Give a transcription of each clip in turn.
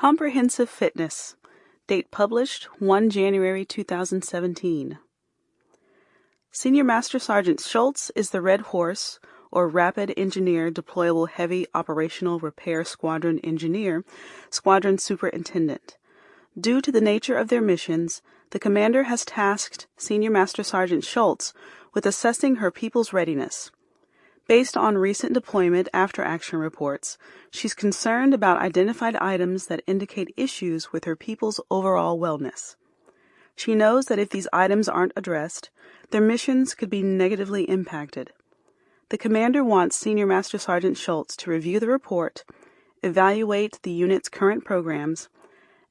Comprehensive Fitness. Date published 1 January 2017. Senior Master Sergeant Schultz is the Red Horse, or Rapid Engineer Deployable Heavy Operational Repair Squadron Engineer, Squadron Superintendent. Due to the nature of their missions, the commander has tasked Senior Master Sergeant Schultz with assessing her people's readiness. Based on recent deployment after action reports, she's concerned about identified items that indicate issues with her people's overall wellness. She knows that if these items aren't addressed, their missions could be negatively impacted. The commander wants Senior Master Sergeant Schultz to review the report, evaluate the unit's current programs,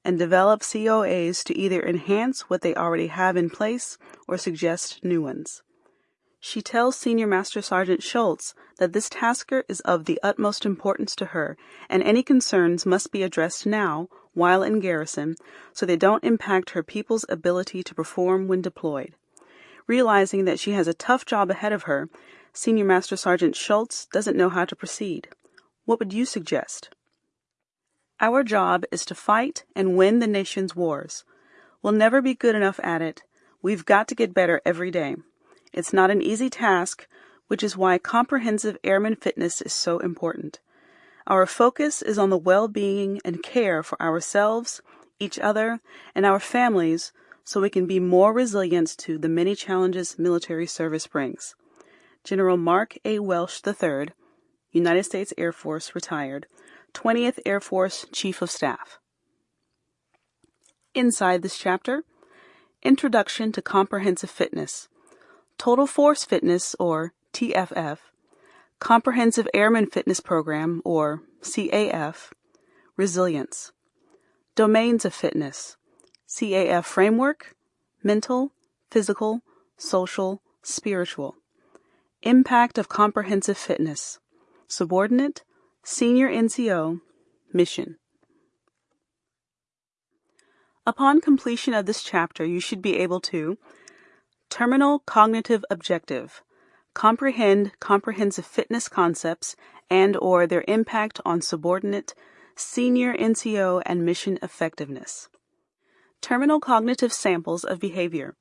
and develop COAs to either enhance what they already have in place or suggest new ones. She tells Senior Master Sergeant Schultz that this tasker is of the utmost importance to her, and any concerns must be addressed now, while in garrison, so they don't impact her people's ability to perform when deployed. Realizing that she has a tough job ahead of her, Senior Master Sergeant Schultz doesn't know how to proceed. What would you suggest? Our job is to fight and win the nation's wars. We'll never be good enough at it. We've got to get better every day. It's not an easy task, which is why comprehensive airman fitness is so important. Our focus is on the well being and care for ourselves, each other, and our families so we can be more resilient to the many challenges military service brings. General Mark A. Welsh III, United States Air Force, retired, 20th Air Force Chief of Staff. Inside this chapter, Introduction to Comprehensive Fitness. Total Force Fitness, or TFF, Comprehensive Airman Fitness Program, or CAF, Resilience, Domains of Fitness, CAF Framework, Mental, Physical, Social, Spiritual, Impact of Comprehensive Fitness, Subordinate, Senior NCO, Mission. Upon completion of this chapter, you should be able to Terminal cognitive objective. Comprehend comprehensive fitness concepts and or their impact on subordinate, senior NCO and mission effectiveness. Terminal cognitive samples of behavior.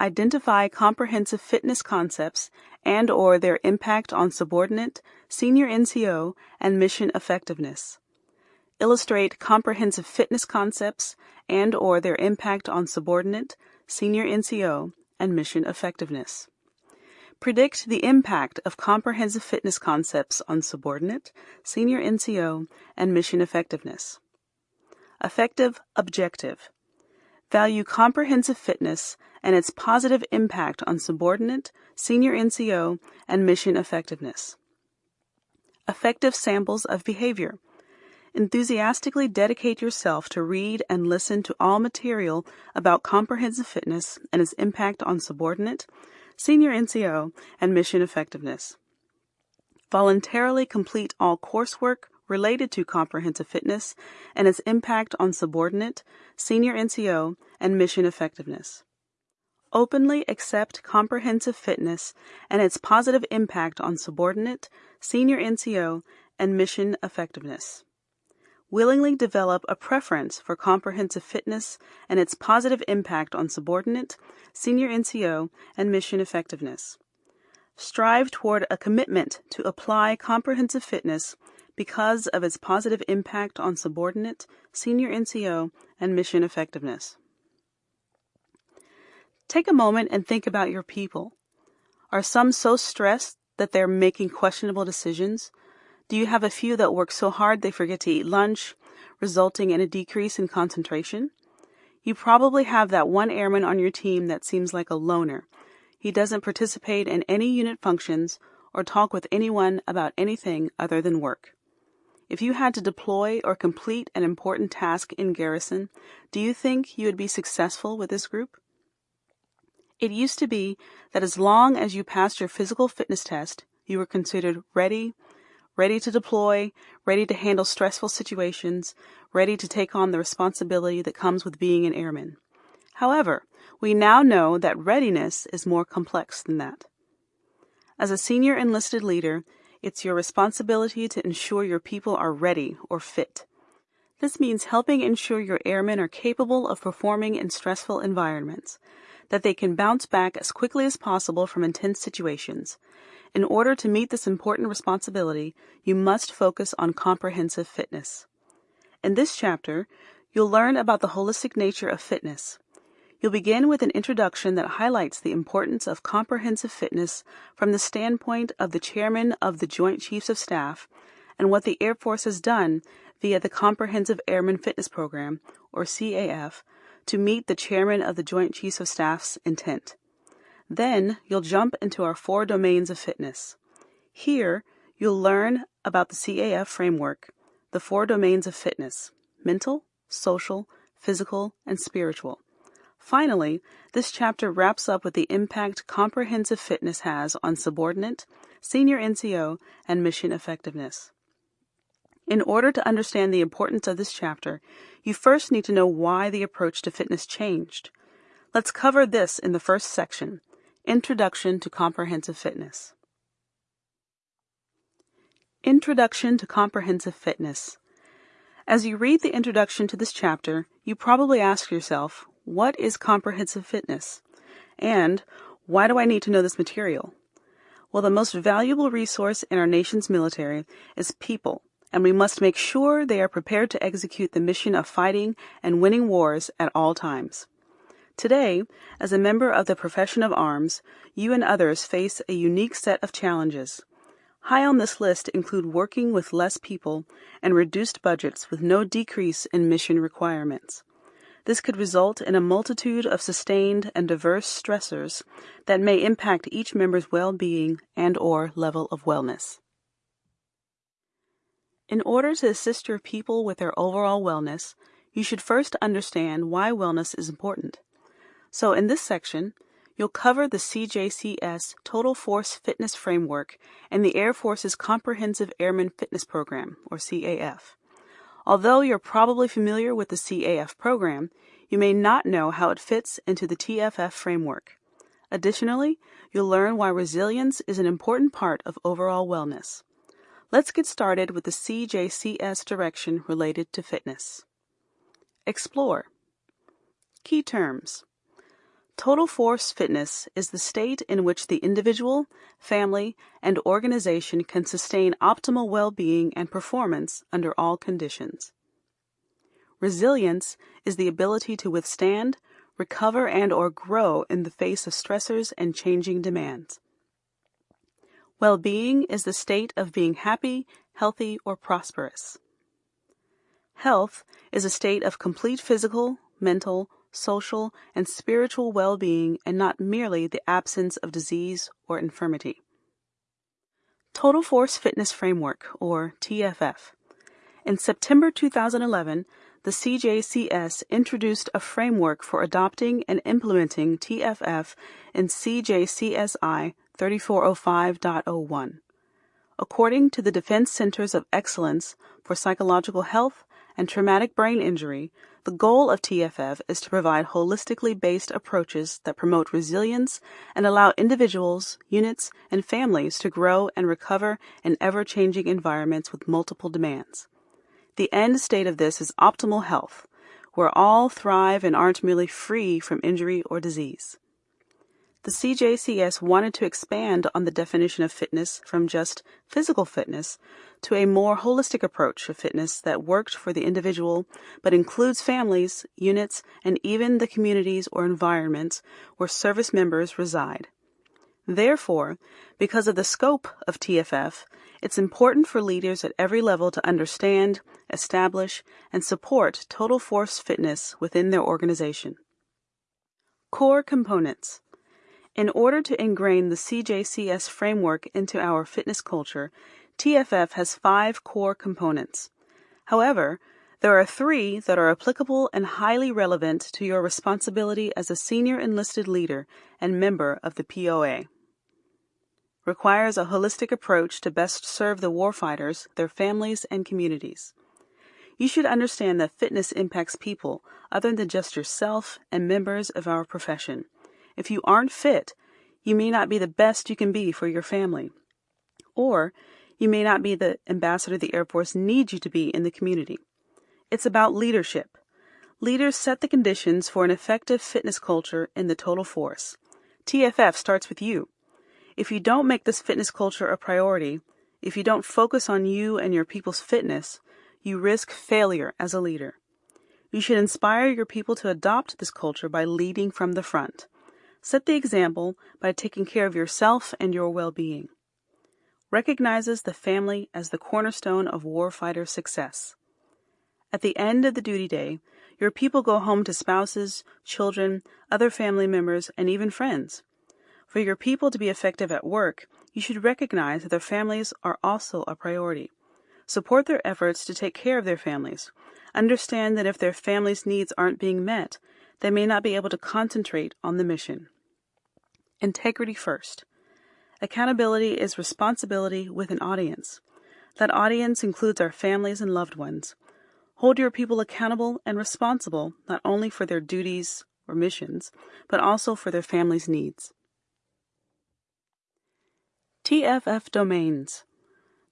Identify comprehensive fitness concepts and or their impact on subordinate, senior NCO and mission effectiveness. Illustrate comprehensive fitness concepts and or their impact on subordinate, senior NCO and mission effectiveness. Predict the impact of comprehensive fitness concepts on subordinate, senior NCO, and mission effectiveness. Effective objective. Value comprehensive fitness and its positive impact on subordinate, senior NCO, and mission effectiveness. Effective samples of behavior. Enthusiastically dedicate yourself to read and listen to all material about comprehensive fitness and its impact on subordinate, senior NCO, and mission effectiveness. Voluntarily complete all coursework related to comprehensive fitness and its impact on subordinate, senior NCO, and mission effectiveness. Openly accept comprehensive fitness and its positive impact on subordinate, senior NCO, and mission effectiveness willingly develop a preference for comprehensive fitness and its positive impact on subordinate, senior NCO, and mission effectiveness. Strive toward a commitment to apply comprehensive fitness because of its positive impact on subordinate, senior NCO, and mission effectiveness. Take a moment and think about your people. Are some so stressed that they're making questionable decisions? Do you have a few that work so hard they forget to eat lunch, resulting in a decrease in concentration? You probably have that one airman on your team that seems like a loner. He doesn't participate in any unit functions or talk with anyone about anything other than work. If you had to deploy or complete an important task in garrison, do you think you would be successful with this group? It used to be that as long as you passed your physical fitness test, you were considered ready, ready to deploy, ready to handle stressful situations, ready to take on the responsibility that comes with being an airman. However, we now know that readiness is more complex than that. As a senior enlisted leader, it's your responsibility to ensure your people are ready or fit. This means helping ensure your airmen are capable of performing in stressful environments, that they can bounce back as quickly as possible from intense situations. In order to meet this important responsibility, you must focus on comprehensive fitness. In this chapter, you'll learn about the holistic nature of fitness. You'll begin with an introduction that highlights the importance of comprehensive fitness from the standpoint of the Chairman of the Joint Chiefs of Staff and what the Air Force has done via the Comprehensive Airman Fitness Program, or CAF, to meet the Chairman of the Joint Chiefs of Staff's intent. Then you'll jump into our four domains of fitness. Here, you'll learn about the CAF framework, the four domains of fitness mental, social, physical, and spiritual. Finally, this chapter wraps up with the impact comprehensive fitness has on subordinate, senior NCO, and mission effectiveness. In order to understand the importance of this chapter, you first need to know why the approach to fitness changed. Let's cover this in the first section Introduction to Comprehensive Fitness. Introduction to Comprehensive Fitness. As you read the introduction to this chapter, you probably ask yourself, What is comprehensive fitness? And why do I need to know this material? Well, the most valuable resource in our nation's military is people and we must make sure they are prepared to execute the mission of fighting and winning wars at all times. Today, as a member of the profession of arms, you and others face a unique set of challenges. High on this list include working with less people and reduced budgets with no decrease in mission requirements. This could result in a multitude of sustained and diverse stressors that may impact each member's well-being and or level of wellness. In order to assist your people with their overall wellness, you should first understand why wellness is important. So, in this section, you'll cover the CJCS Total Force Fitness Framework and the Air Force's Comprehensive Airman Fitness Program, or CAF. Although you're probably familiar with the CAF program, you may not know how it fits into the TFF framework. Additionally, you'll learn why resilience is an important part of overall wellness. Let's get started with the CJCS direction related to fitness. Explore. Key terms. Total force fitness is the state in which the individual, family, and organization can sustain optimal well-being and performance under all conditions. Resilience is the ability to withstand, recover, and or grow in the face of stressors and changing demands. Well being is the state of being happy, healthy, or prosperous. Health is a state of complete physical, mental, social, and spiritual well being and not merely the absence of disease or infirmity. Total Force Fitness Framework, or TFF. In September 2011, the CJCS introduced a framework for adopting and implementing TFF in CJCSI 3405.01. According to the Defense Centers of Excellence for Psychological Health and Traumatic Brain Injury, the goal of TFF is to provide holistically based approaches that promote resilience and allow individuals, units, and families to grow and recover in ever changing environments with multiple demands. The end state of this is optimal health, where all thrive and aren't merely free from injury or disease. The CJCS wanted to expand on the definition of fitness from just physical fitness to a more holistic approach of fitness that worked for the individual but includes families, units, and even the communities or environments where service members reside. Therefore, because of the scope of TFF, it's important for leaders at every level to understand, establish, and support total force fitness within their organization. Core components in order to ingrain the CJCS framework into our fitness culture, TFF has five core components. However, there are three that are applicable and highly relevant to your responsibility as a senior enlisted leader and member of the POA. Requires a holistic approach to best serve the warfighters, their families, and communities. You should understand that fitness impacts people other than just yourself and members of our profession. If you aren't fit, you may not be the best you can be for your family. Or you may not be the ambassador the Air Force needs you to be in the community. It's about leadership. Leaders set the conditions for an effective fitness culture in the total force. TFF starts with you. If you don't make this fitness culture a priority, if you don't focus on you and your people's fitness, you risk failure as a leader. You should inspire your people to adopt this culture by leading from the front. Set the example by taking care of yourself and your well being. Recognizes the family as the cornerstone of warfighter success. At the end of the duty day, your people go home to spouses, children, other family members, and even friends. For your people to be effective at work, you should recognize that their families are also a priority. Support their efforts to take care of their families. Understand that if their families' needs aren't being met, they may not be able to concentrate on the mission. Integrity first. Accountability is responsibility with an audience. That audience includes our families and loved ones. Hold your people accountable and responsible not only for their duties or missions, but also for their families' needs. TFF Domains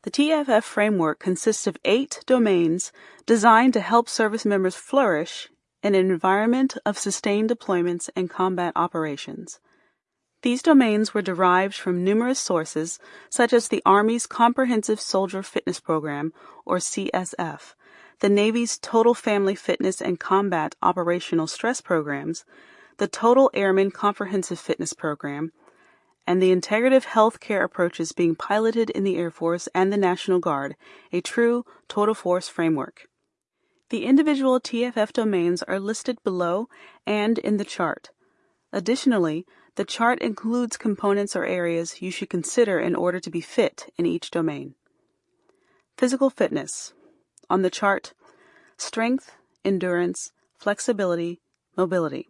The TFF framework consists of eight domains designed to help service members flourish an environment of sustained deployments and combat operations. These domains were derived from numerous sources, such as the Army's Comprehensive Soldier Fitness Program, or CSF, the Navy's Total Family Fitness and Combat Operational Stress Programs, the Total Airman Comprehensive Fitness Program, and the integrative health care approaches being piloted in the Air Force and the National Guard, a true total force framework. The individual TFF domains are listed below and in the chart. Additionally, the chart includes components or areas you should consider in order to be fit in each domain. Physical fitness. On the chart, strength, endurance, flexibility, mobility.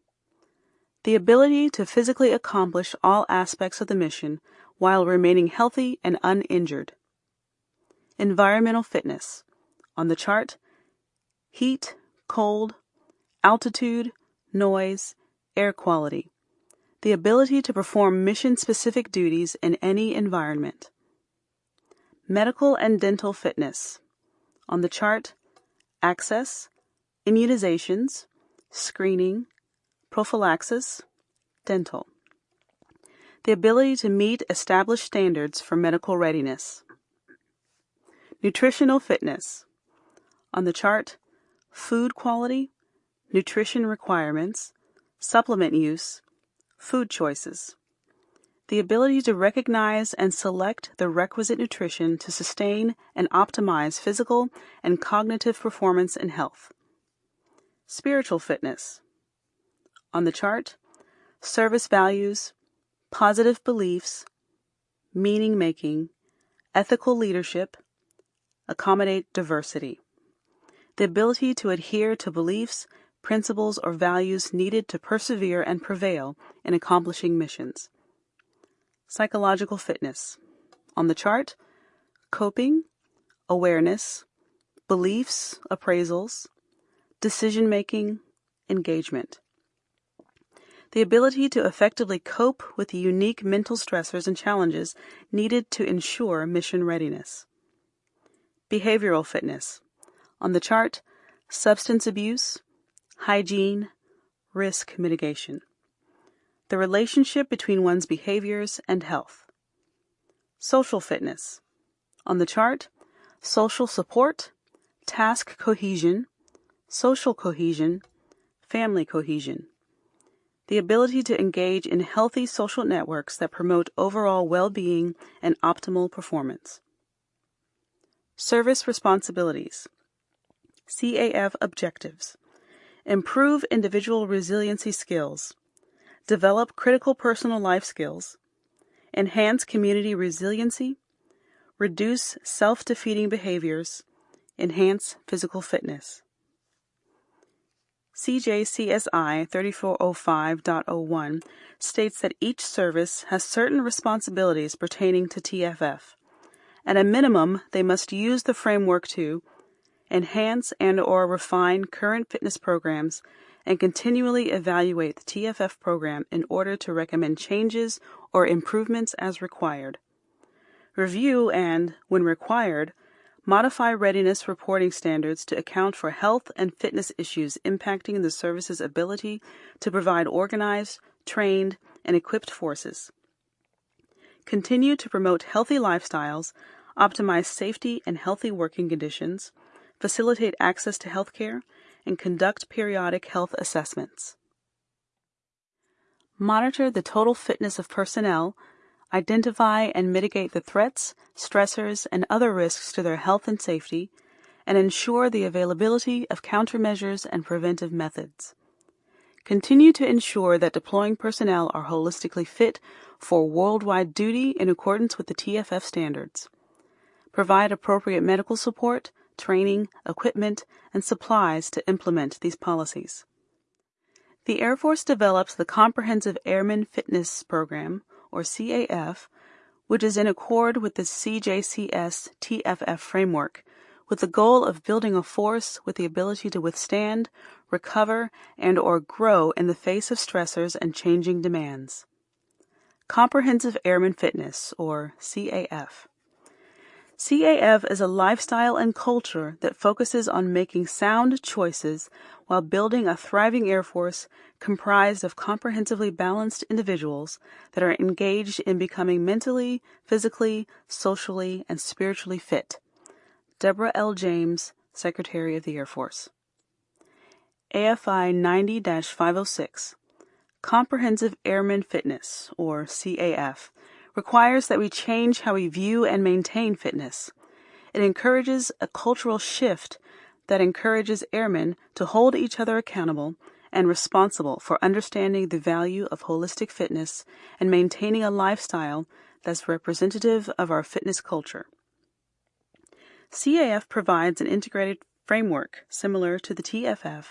The ability to physically accomplish all aspects of the mission while remaining healthy and uninjured. Environmental fitness. On the chart, heat, cold, altitude, noise, air quality. The ability to perform mission specific duties in any environment. Medical and dental fitness. On the chart, access, immunizations, screening, prophylaxis, dental. The ability to meet established standards for medical readiness. Nutritional fitness. On the chart, food quality, nutrition requirements, supplement use, food choices the ability to recognize and select the requisite nutrition to sustain and optimize physical and cognitive performance and health. Spiritual fitness. On the chart, service values, positive beliefs, meaning making, ethical leadership, accommodate diversity. The ability to adhere to beliefs, principles, or values needed to persevere and prevail in accomplishing missions. Psychological fitness. On the chart, coping, awareness, beliefs, appraisals, decision making, engagement. The ability to effectively cope with the unique mental stressors and challenges needed to ensure mission readiness. Behavioral fitness. On the chart, substance abuse, hygiene, risk mitigation the relationship between one's behaviors and health. Social fitness. On the chart, social support, task cohesion, social cohesion, family cohesion. The ability to engage in healthy social networks that promote overall well being and optimal performance. Service responsibilities. CAF objectives. Improve individual resiliency skills develop critical personal life skills, enhance community resiliency, reduce self defeating behaviors, enhance physical fitness. CJCSI 3405.01 states that each service has certain responsibilities pertaining to TFF. At a minimum, they must use the framework to enhance and or refine current fitness programs and continually evaluate the TFF program in order to recommend changes or improvements as required. Review and, when required, modify readiness reporting standards to account for health and fitness issues impacting the service's ability to provide organized, trained, and equipped forces. Continue to promote healthy lifestyles, optimize safety and healthy working conditions, facilitate access to health care, and conduct periodic health assessments. Monitor the total fitness of personnel, identify and mitigate the threats, stressors, and other risks to their health and safety, and ensure the availability of countermeasures and preventive methods. Continue to ensure that deploying personnel are holistically fit for worldwide duty in accordance with the TFF standards. Provide appropriate medical support, training, equipment, and supplies to implement these policies. The Air Force develops the Comprehensive Airman Fitness Program, or CAF, which is in accord with the CJCS TFF framework, with the goal of building a force with the ability to withstand, recover, and or grow in the face of stressors and changing demands. Comprehensive Airman Fitness, or CAF. CAF is a lifestyle and culture that focuses on making sound choices while building a thriving Air Force comprised of comprehensively balanced individuals that are engaged in becoming mentally, physically, socially, and spiritually fit. Deborah L. James, Secretary of the Air Force. AFI 90 506 Comprehensive Airman Fitness, or CAF requires that we change how we view and maintain fitness. It encourages a cultural shift that encourages airmen to hold each other accountable and responsible for understanding the value of holistic fitness and maintaining a lifestyle that's representative of our fitness culture. CAF provides an integrated framework similar to the TFF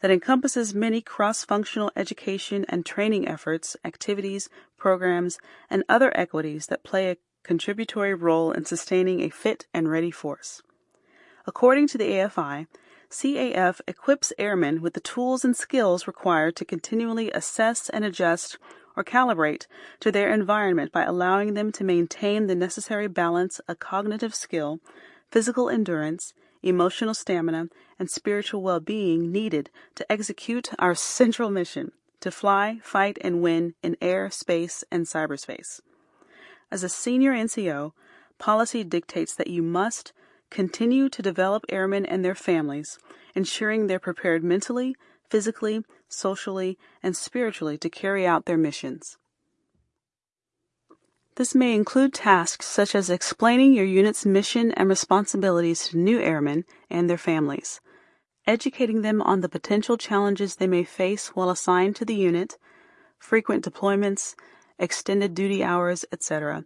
that encompasses many cross functional education and training efforts, activities, programs, and other equities that play a contributory role in sustaining a fit and ready force. According to the AFI, CAF equips airmen with the tools and skills required to continually assess and adjust or calibrate to their environment by allowing them to maintain the necessary balance of cognitive skill, physical endurance, emotional stamina, and spiritual well being needed to execute our central mission to fly, fight, and win in air, space, and cyberspace. As a senior NCO, policy dictates that you must continue to develop airmen and their families, ensuring they're prepared mentally, physically, socially, and spiritually to carry out their missions. This may include tasks such as explaining your unit's mission and responsibilities to new airmen and their families, educating them on the potential challenges they may face while assigned to the unit, frequent deployments, extended duty hours, etc.,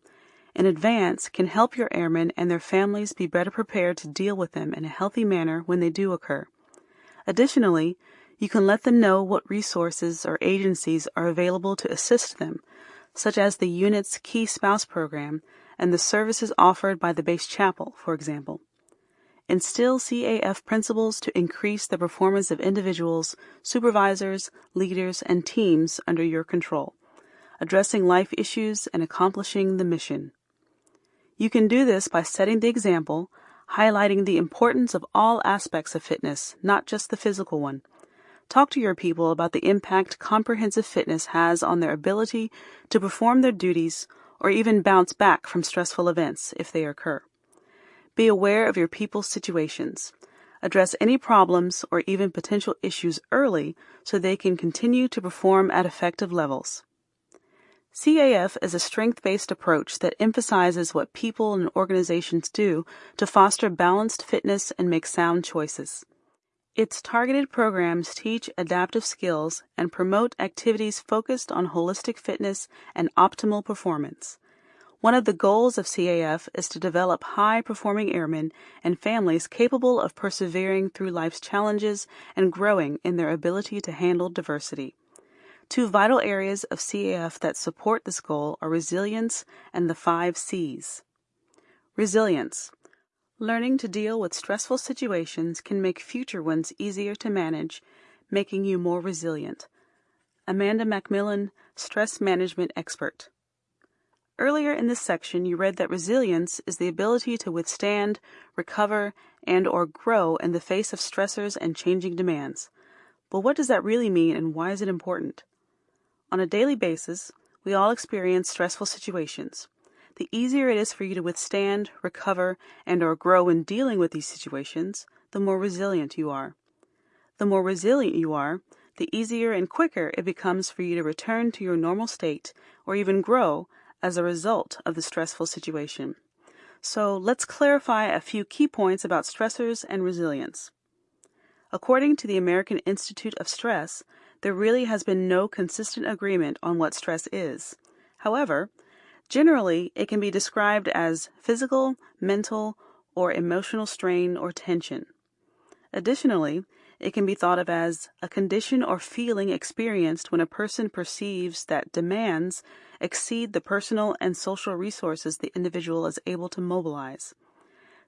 in advance can help your airmen and their families be better prepared to deal with them in a healthy manner when they do occur. Additionally, you can let them know what resources or agencies are available to assist them such as the unit's Key Spouse program and the services offered by the base chapel, for example. Instill CAF principles to increase the performance of individuals, supervisors, leaders, and teams under your control, addressing life issues and accomplishing the mission. You can do this by setting the example, highlighting the importance of all aspects of fitness, not just the physical one, Talk to your people about the impact comprehensive fitness has on their ability to perform their duties or even bounce back from stressful events if they occur. Be aware of your people's situations. Address any problems or even potential issues early so they can continue to perform at effective levels. CAF is a strength based approach that emphasizes what people and organizations do to foster balanced fitness and make sound choices. Its targeted programs teach adaptive skills and promote activities focused on holistic fitness and optimal performance. One of the goals of CAF is to develop high performing airmen and families capable of persevering through life's challenges and growing in their ability to handle diversity. Two vital areas of CAF that support this goal are resilience and the five C's. Resilience. Learning to deal with stressful situations can make future ones easier to manage, making you more resilient. Amanda Macmillan, Stress Management Expert. Earlier in this section, you read that resilience is the ability to withstand, recover, and or grow in the face of stressors and changing demands. But what does that really mean and why is it important? On a daily basis, we all experience stressful situations. The easier it is for you to withstand, recover, and or grow in dealing with these situations, the more resilient you are. The more resilient you are, the easier and quicker it becomes for you to return to your normal state or even grow as a result of the stressful situation. So let's clarify a few key points about stressors and resilience. According to the American Institute of Stress, there really has been no consistent agreement on what stress is. However, generally it can be described as physical, mental, or emotional strain or tension. Additionally, it can be thought of as a condition or feeling experienced when a person perceives that demands exceed the personal and social resources the individual is able to mobilize.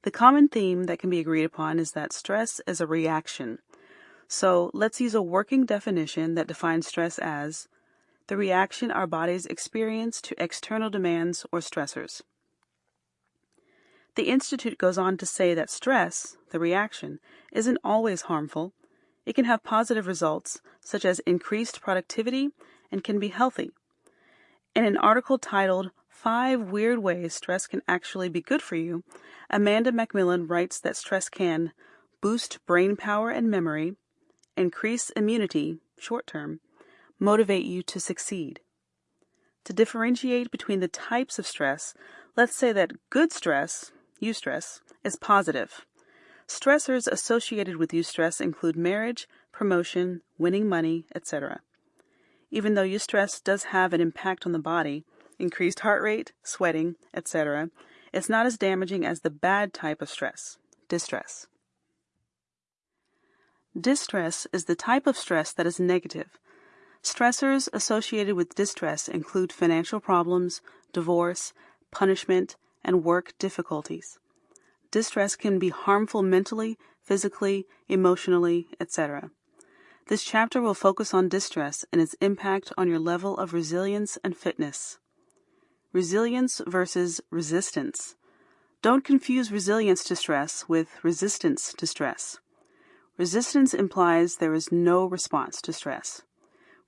The common theme that can be agreed upon is that stress is a reaction. So let's use a working definition that defines stress as the reaction our bodies experience to external demands or stressors. The Institute goes on to say that stress, the reaction, isn't always harmful. It can have positive results, such as increased productivity, and can be healthy. In an article titled Five Weird Ways Stress Can Actually Be Good for You, Amanda Macmillan writes that stress can boost brain power and memory, increase immunity, short term, motivate you to succeed. To differentiate between the types of stress, let's say that good stress, eustress, is positive. Stressors associated with eustress include marriage, promotion, winning money, etc. Even though eustress does have an impact on the body, increased heart rate, sweating, etc., it's not as damaging as the bad type of stress, distress. Distress is the type of stress that is negative. Stressors associated with distress include financial problems, divorce, punishment, and work difficulties. Distress can be harmful mentally, physically, emotionally, etc. This chapter will focus on distress and its impact on your level of resilience and fitness. Resilience versus resistance. Don't confuse resilience to stress with resistance to stress. Resistance implies there is no response to stress.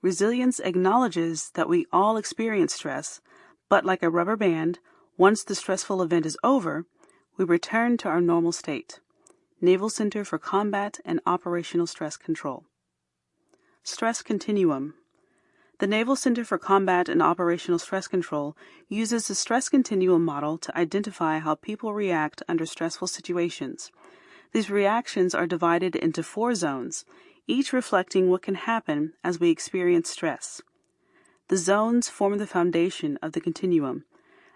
Resilience acknowledges that we all experience stress, but like a rubber band, once the stressful event is over, we return to our normal state. Naval Center for Combat and Operational Stress Control. Stress Continuum. The Naval Center for Combat and Operational Stress Control uses the stress continuum model to identify how people react under stressful situations. These reactions are divided into four zones, each reflecting what can happen as we experience stress. The zones form the foundation of the continuum.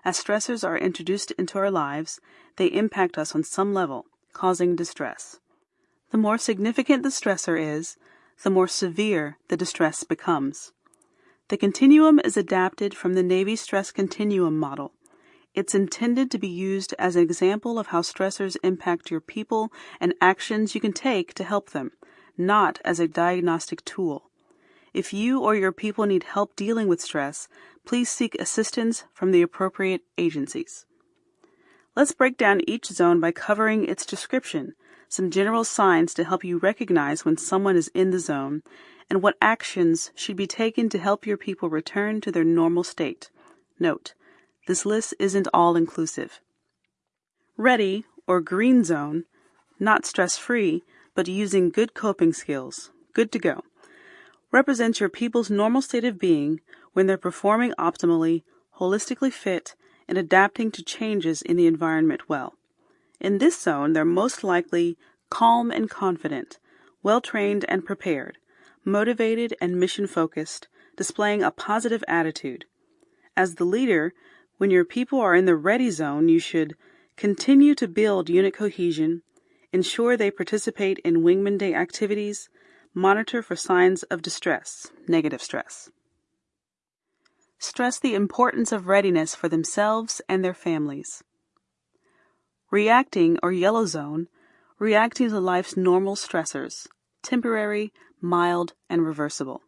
As stressors are introduced into our lives, they impact us on some level, causing distress. The more significant the stressor is, the more severe the distress becomes. The continuum is adapted from the Navy Stress Continuum model. It's intended to be used as an example of how stressors impact your people and actions you can take to help them, not as a diagnostic tool. If you or your people need help dealing with stress, please seek assistance from the appropriate agencies. Let's break down each zone by covering its description some general signs to help you recognize when someone is in the zone, and what actions should be taken to help your people return to their normal state. Note, this list isn't all inclusive. Ready, or green zone, not stress free, but using good coping skills, good to go, represents your people's normal state of being when they're performing optimally, holistically fit, and adapting to changes in the environment well. In this zone, they're most likely calm and confident, well trained and prepared, motivated and mission focused, displaying a positive attitude. As the leader, when your people are in the ready zone, you should continue to build unit cohesion, ensure they participate in Wingman Day activities, monitor for signs of distress, negative stress. Stress the importance of readiness for themselves and their families. Reacting or yellow zone, reacting to life's normal stressors, temporary, mild, and reversible,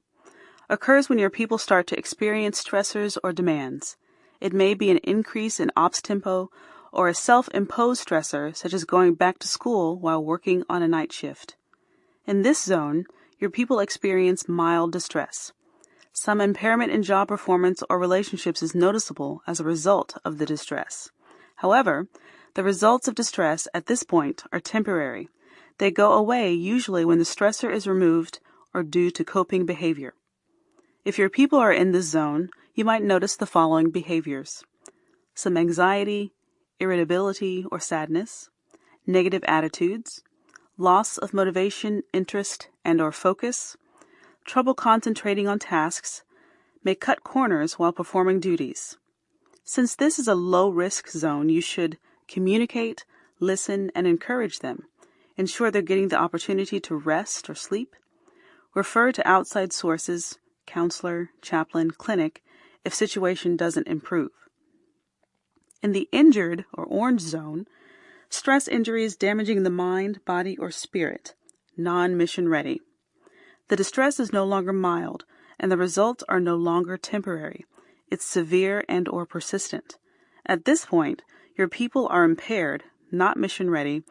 occurs when your people start to experience stressors or demands. It may be an increase in ops tempo or a self-imposed stressor such as going back to school while working on a night shift. In this zone, your people experience mild distress. Some impairment in job performance or relationships is noticeable as a result of the distress. However, the results of distress at this point are temporary. They go away usually when the stressor is removed or due to coping behavior. If your people are in this zone, you might notice the following behaviors some anxiety, irritability or sadness, negative attitudes, loss of motivation, interest, and or focus, trouble concentrating on tasks, may cut corners while performing duties. Since this is a low risk zone, you should communicate, listen, and encourage them. Ensure they're getting the opportunity to rest or sleep. Refer to outside sources, counselor, chaplain, clinic, if situation doesn't improve. In the injured or orange zone, stress injuries damaging the mind, body, or spirit, non mission ready. The distress is no longer mild, and the results are no longer temporary. It's severe and or persistent. At this point, your people are impaired, not mission ready,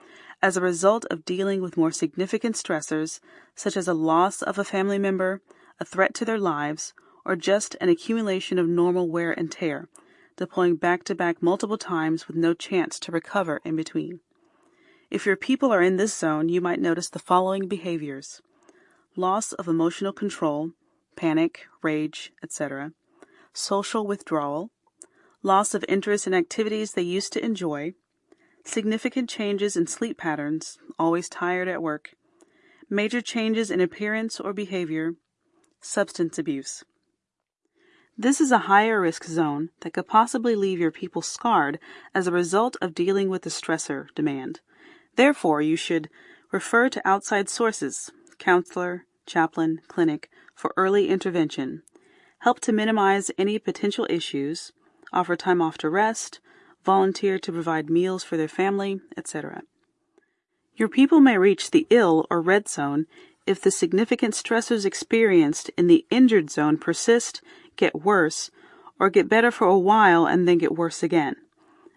as a result of dealing with more significant stressors such as a loss of a family member, a threat to their lives, or just an accumulation of normal wear and tear, deploying back to back multiple times with no chance to recover in between. If your people are in this zone, you might notice the following behaviors loss of emotional control, panic, rage, etc., social withdrawal, loss of interest in activities they used to enjoy, significant changes in sleep patterns, always tired at work, major changes in appearance or behavior, substance abuse. This is a higher risk zone that could possibly leave your people scarred as a result of dealing with the stressor demand. Therefore, you should refer to outside sources, counselor, chaplain, clinic, for early intervention, help to minimize any potential issues, offer time off to rest, volunteer to provide meals for their family, etc. Your people may reach the ill or red zone if the significant stressors experienced in the injured zone persist get worse, or get better for a while and then get worse again.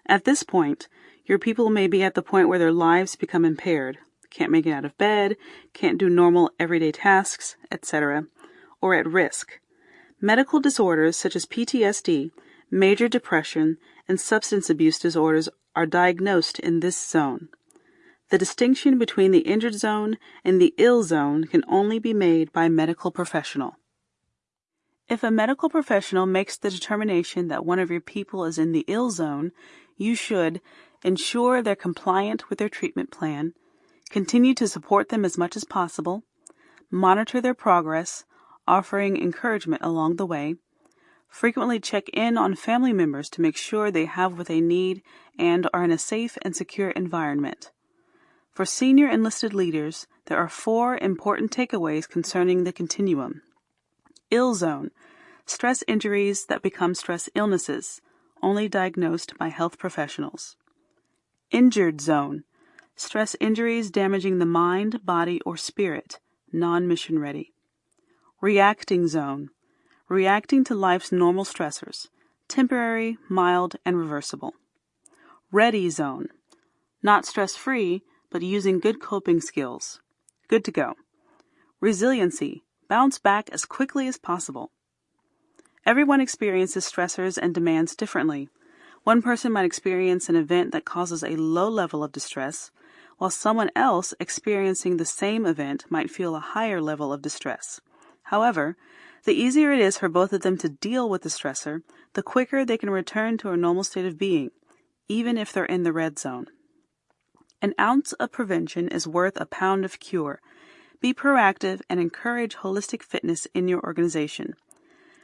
At this point, your people may be at the point where their lives become impaired, can't make it out of bed, can't do normal everyday tasks, etc., or at risk. Medical disorders such as PTSD, major depression, and substance abuse disorders are diagnosed in this zone. The distinction between the injured zone and the ill zone can only be made by a medical professional. If a medical professional makes the determination that one of your people is in the ill zone, you should ensure they're compliant with their treatment plan, continue to support them as much as possible, monitor their progress, offering encouragement along the way, frequently check in on family members to make sure they have what they need and are in a safe and secure environment. For senior enlisted leaders, there are four important takeaways concerning the continuum ill zone, stress injuries that become stress illnesses, only diagnosed by health professionals. Injured zone, stress injuries damaging the mind, body, or spirit, non mission ready. Reacting zone, reacting to life's normal stressors, temporary, mild, and reversible. Ready zone, not stress free, but using good coping skills. Good to go. Resiliency, Bounce back as quickly as possible. Everyone experiences stressors and demands differently. One person might experience an event that causes a low level of distress, while someone else experiencing the same event might feel a higher level of distress. However, the easier it is for both of them to deal with the stressor, the quicker they can return to a normal state of being, even if they're in the red zone. An ounce of prevention is worth a pound of cure, be proactive and encourage holistic fitness in your organization.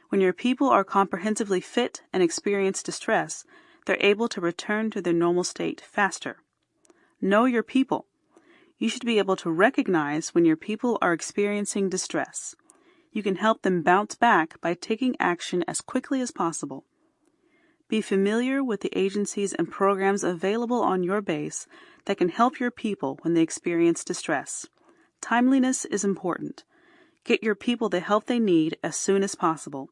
When your people are comprehensively fit and experience distress, they're able to return to their normal state faster. Know your people. You should be able to recognize when your people are experiencing distress. You can help them bounce back by taking action as quickly as possible. Be familiar with the agencies and programs available on your base that can help your people when they experience distress. Timeliness is important. Get your people the help they need as soon as possible.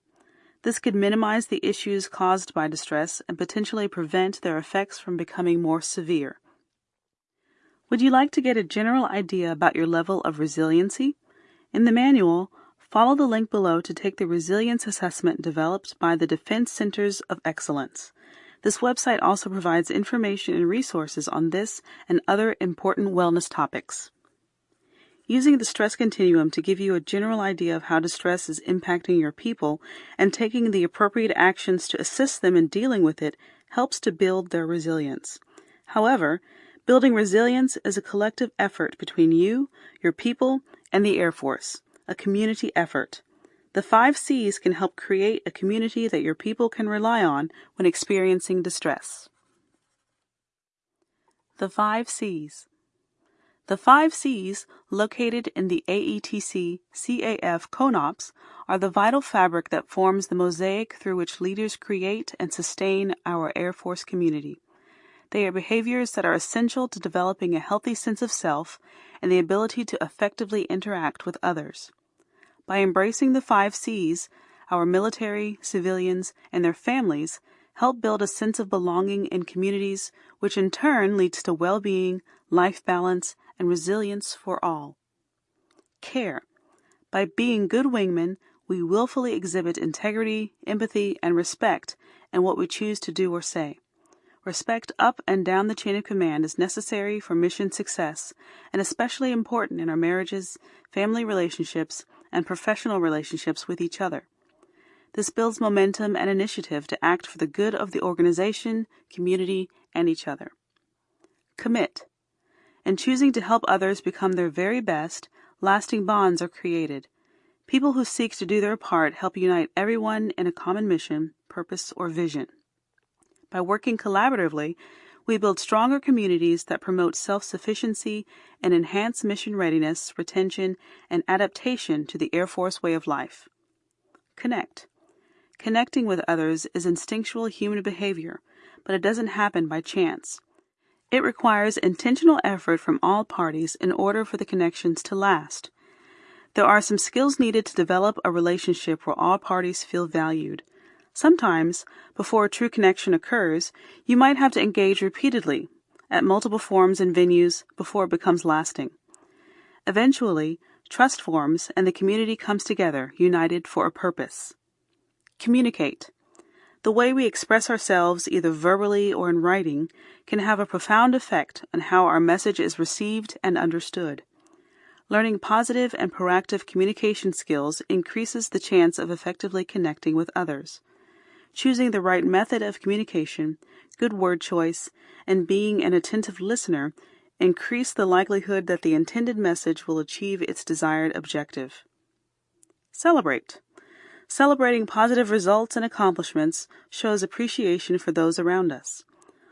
This could minimize the issues caused by distress and potentially prevent their effects from becoming more severe. Would you like to get a general idea about your level of resiliency? In the manual, follow the link below to take the resilience assessment developed by the Defense Centers of Excellence. This website also provides information and resources on this and other important wellness topics. Using the stress continuum to give you a general idea of how distress is impacting your people and taking the appropriate actions to assist them in dealing with it helps to build their resilience. However, building resilience is a collective effort between you, your people, and the Air Force, a community effort. The five C's can help create a community that your people can rely on when experiencing distress. The five C's. The five C's, located in the AETC CAF CONOPS, are the vital fabric that forms the mosaic through which leaders create and sustain our Air Force community. They are behaviors that are essential to developing a healthy sense of self and the ability to effectively interact with others. By embracing the five C's, our military, civilians, and their families help build a sense of belonging in communities, which in turn leads to well being, life balance, and resilience for all. Care. By being good wingmen, we willfully exhibit integrity, empathy, and respect in what we choose to do or say. Respect up and down the chain of command is necessary for mission success and especially important in our marriages, family relationships, and professional relationships with each other. This builds momentum and initiative to act for the good of the organization, community, and each other. Commit. In choosing to help others become their very best, lasting bonds are created. People who seek to do their part help unite everyone in a common mission, purpose, or vision. By working collaboratively, we build stronger communities that promote self sufficiency and enhance mission readiness, retention, and adaptation to the Air Force way of life. Connect. Connecting with others is instinctual human behavior, but it doesn't happen by chance. It requires intentional effort from all parties in order for the connections to last. There are some skills needed to develop a relationship where all parties feel valued. Sometimes, before a true connection occurs, you might have to engage repeatedly, at multiple forms and venues, before it becomes lasting. Eventually, trust forms and the community comes together, united for a purpose. Communicate. The way we express ourselves, either verbally or in writing, can have a profound effect on how our message is received and understood. Learning positive and proactive communication skills increases the chance of effectively connecting with others. Choosing the right method of communication, good word choice, and being an attentive listener increase the likelihood that the intended message will achieve its desired objective. Celebrate. Celebrating positive results and accomplishments shows appreciation for those around us.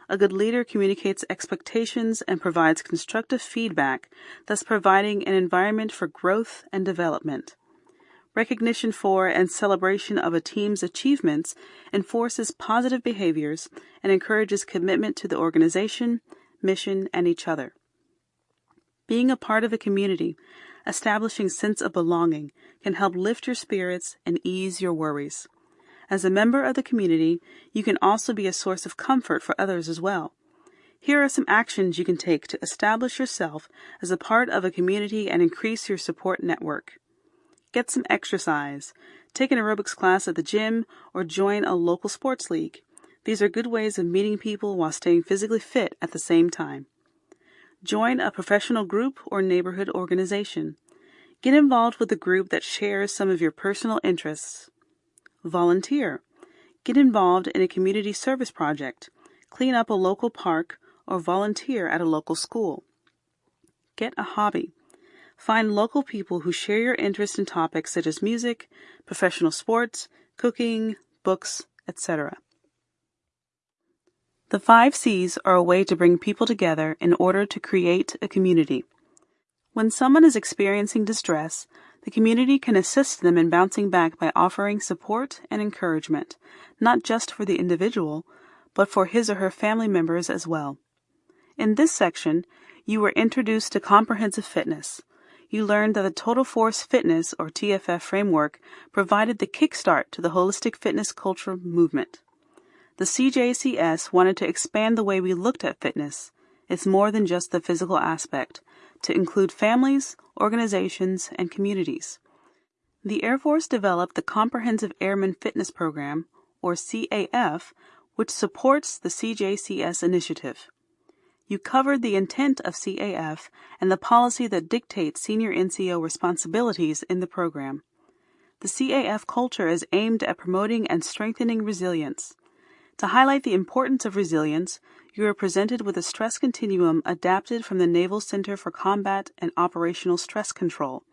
A good leader communicates expectations and provides constructive feedback, thus providing an environment for growth and development. Recognition for and celebration of a team's achievements enforces positive behaviors and encourages commitment to the organization, mission, and each other. Being a part of a community establishing sense of belonging can help lift your spirits and ease your worries. As a member of the community, you can also be a source of comfort for others as well. Here are some actions you can take to establish yourself as a part of a community and increase your support network. Get some exercise. Take an aerobics class at the gym or join a local sports league. These are good ways of meeting people while staying physically fit at the same time. Join a professional group or neighborhood organization. Get involved with a group that shares some of your personal interests. Volunteer. Get involved in a community service project. Clean up a local park or volunteer at a local school. Get a hobby. Find local people who share your interest in topics such as music, professional sports, cooking, books, etc. The five C's are a way to bring people together in order to create a community. When someone is experiencing distress, the community can assist them in bouncing back by offering support and encouragement, not just for the individual, but for his or her family members as well. In this section, you were introduced to comprehensive fitness. You learned that the Total Force Fitness or TFF framework provided the kickstart to the holistic fitness culture movement. The CJCS wanted to expand the way we looked at fitness. It's more than just the physical aspect, to include families, organizations, and communities. The Air Force developed the Comprehensive Airman Fitness Program, or CAF, which supports the CJCS initiative. You covered the intent of CAF and the policy that dictates senior NCO responsibilities in the program. The CAF culture is aimed at promoting and strengthening resilience. To highlight the importance of resilience, you are presented with a stress continuum adapted from the Naval Center for Combat and Operational Stress Control.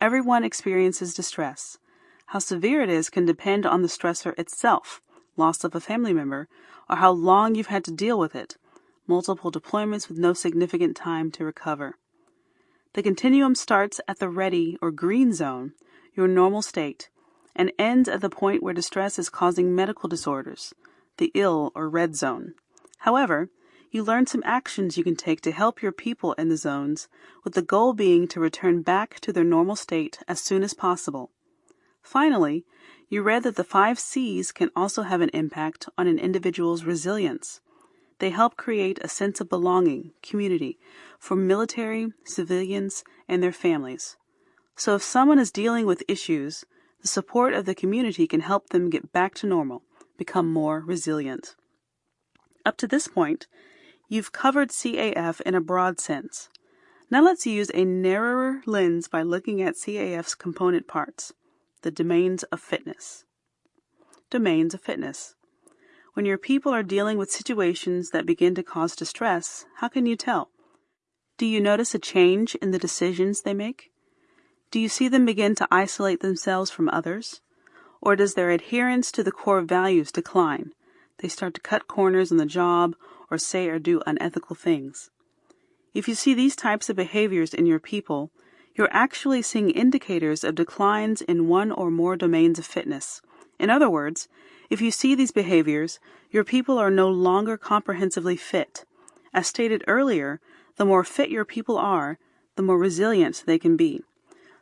Everyone experiences distress. How severe it is can depend on the stressor itself, loss of a family member, or how long you've had to deal with it, multiple deployments with no significant time to recover. The continuum starts at the ready or green zone, your normal state, and ends at the point where distress is causing medical disorders, the ill or red zone. However, you learn some actions you can take to help your people in the zones, with the goal being to return back to their normal state as soon as possible. Finally, you read that the five C's can also have an impact on an individual's resilience. They help create a sense of belonging, community, for military, civilians, and their families. So if someone is dealing with issues, the support of the community can help them get back to normal, become more resilient. Up to this point, you've covered CAF in a broad sense. Now let's use a narrower lens by looking at CAF's component parts the domains of fitness. Domains of fitness. When your people are dealing with situations that begin to cause distress, how can you tell? Do you notice a change in the decisions they make? Do you see them begin to isolate themselves from others? Or does their adherence to the core values decline? They start to cut corners on the job or say or do unethical things. If you see these types of behaviors in your people, you're actually seeing indicators of declines in one or more domains of fitness. In other words, if you see these behaviors, your people are no longer comprehensively fit. As stated earlier, the more fit your people are, the more resilient they can be.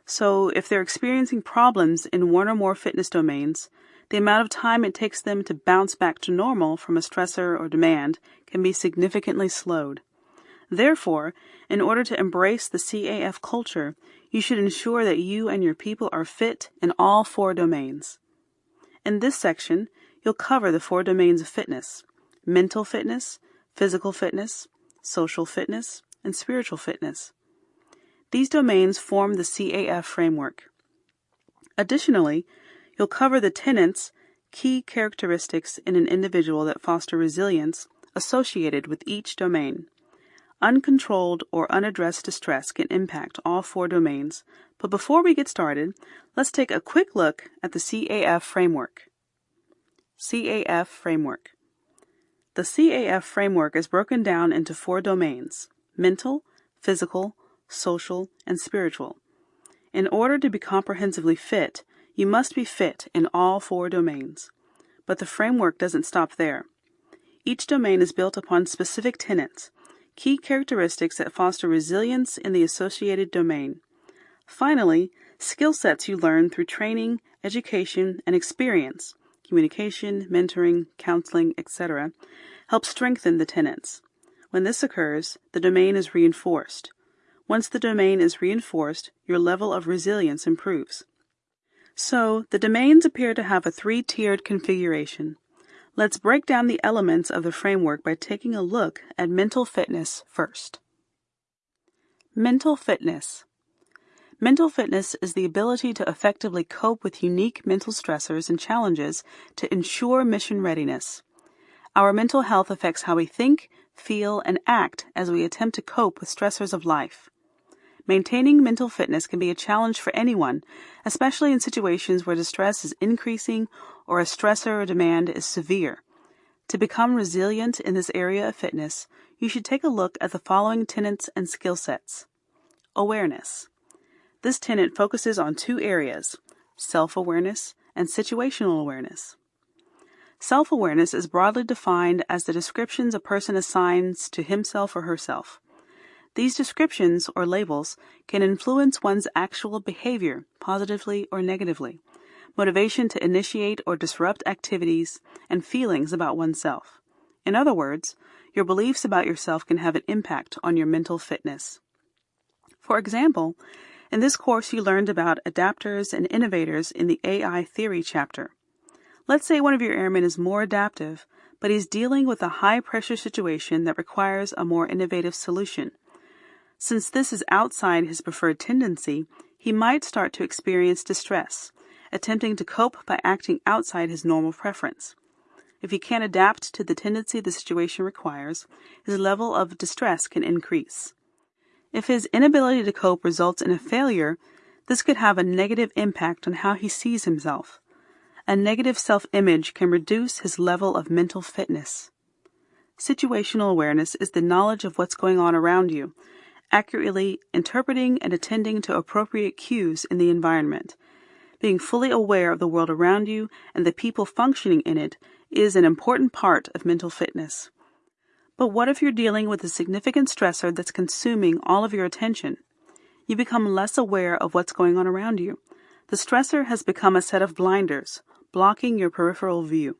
So, if they're experiencing problems in one or more fitness domains, the amount of time it takes them to bounce back to normal from a stressor or demand can be significantly slowed. Therefore, in order to embrace the CAF culture, you should ensure that you and your people are fit in all four domains. In this section, you'll cover the four domains of fitness mental fitness, physical fitness, social fitness, and spiritual fitness. These domains form the CAF framework. Additionally, you'll cover the tenets, key characteristics in an individual that foster resilience associated with each domain. Uncontrolled or unaddressed distress can impact all four domains, but before we get started, let's take a quick look at the CAF framework. CAF framework. The CAF framework is broken down into four domains mental, physical, social, and spiritual. In order to be comprehensively fit, you must be fit in all four domains. But the framework doesn't stop there. Each domain is built upon specific tenets key characteristics that foster resilience in the associated domain. Finally, skill sets you learn through training, education, and experience communication, mentoring, counseling, etc. help strengthen the tenets. When this occurs, the domain is reinforced. Once the domain is reinforced, your level of resilience improves. So, the domains appear to have a three tiered configuration. Let's break down the elements of the framework by taking a look at mental fitness first. Mental fitness. Mental fitness is the ability to effectively cope with unique mental stressors and challenges to ensure mission readiness. Our mental health affects how we think, feel, and act as we attempt to cope with stressors of life. Maintaining mental fitness can be a challenge for anyone, especially in situations where distress is increasing or a stressor or demand is severe. To become resilient in this area of fitness, you should take a look at the following tenets and skill sets. Awareness. This tenet focuses on two areas self awareness and situational awareness. Self awareness is broadly defined as the descriptions a person assigns to himself or herself. These descriptions or labels can influence one's actual behavior, positively or negatively, motivation to initiate or disrupt activities, and feelings about oneself. In other words, your beliefs about yourself can have an impact on your mental fitness. For example, in this course you learned about adapters and innovators in the AI theory chapter. Let's say one of your airmen is more adaptive, but he's dealing with a high pressure situation that requires a more innovative solution. Since this is outside his preferred tendency, he might start to experience distress, attempting to cope by acting outside his normal preference. If he can't adapt to the tendency the situation requires, his level of distress can increase. If his inability to cope results in a failure, this could have a negative impact on how he sees himself. A negative self image can reduce his level of mental fitness. Situational awareness is the knowledge of what's going on around you, accurately interpreting and attending to appropriate cues in the environment. Being fully aware of the world around you and the people functioning in it is an important part of mental fitness. But what if you're dealing with a significant stressor that's consuming all of your attention? You become less aware of what's going on around you. The stressor has become a set of blinders, blocking your peripheral view.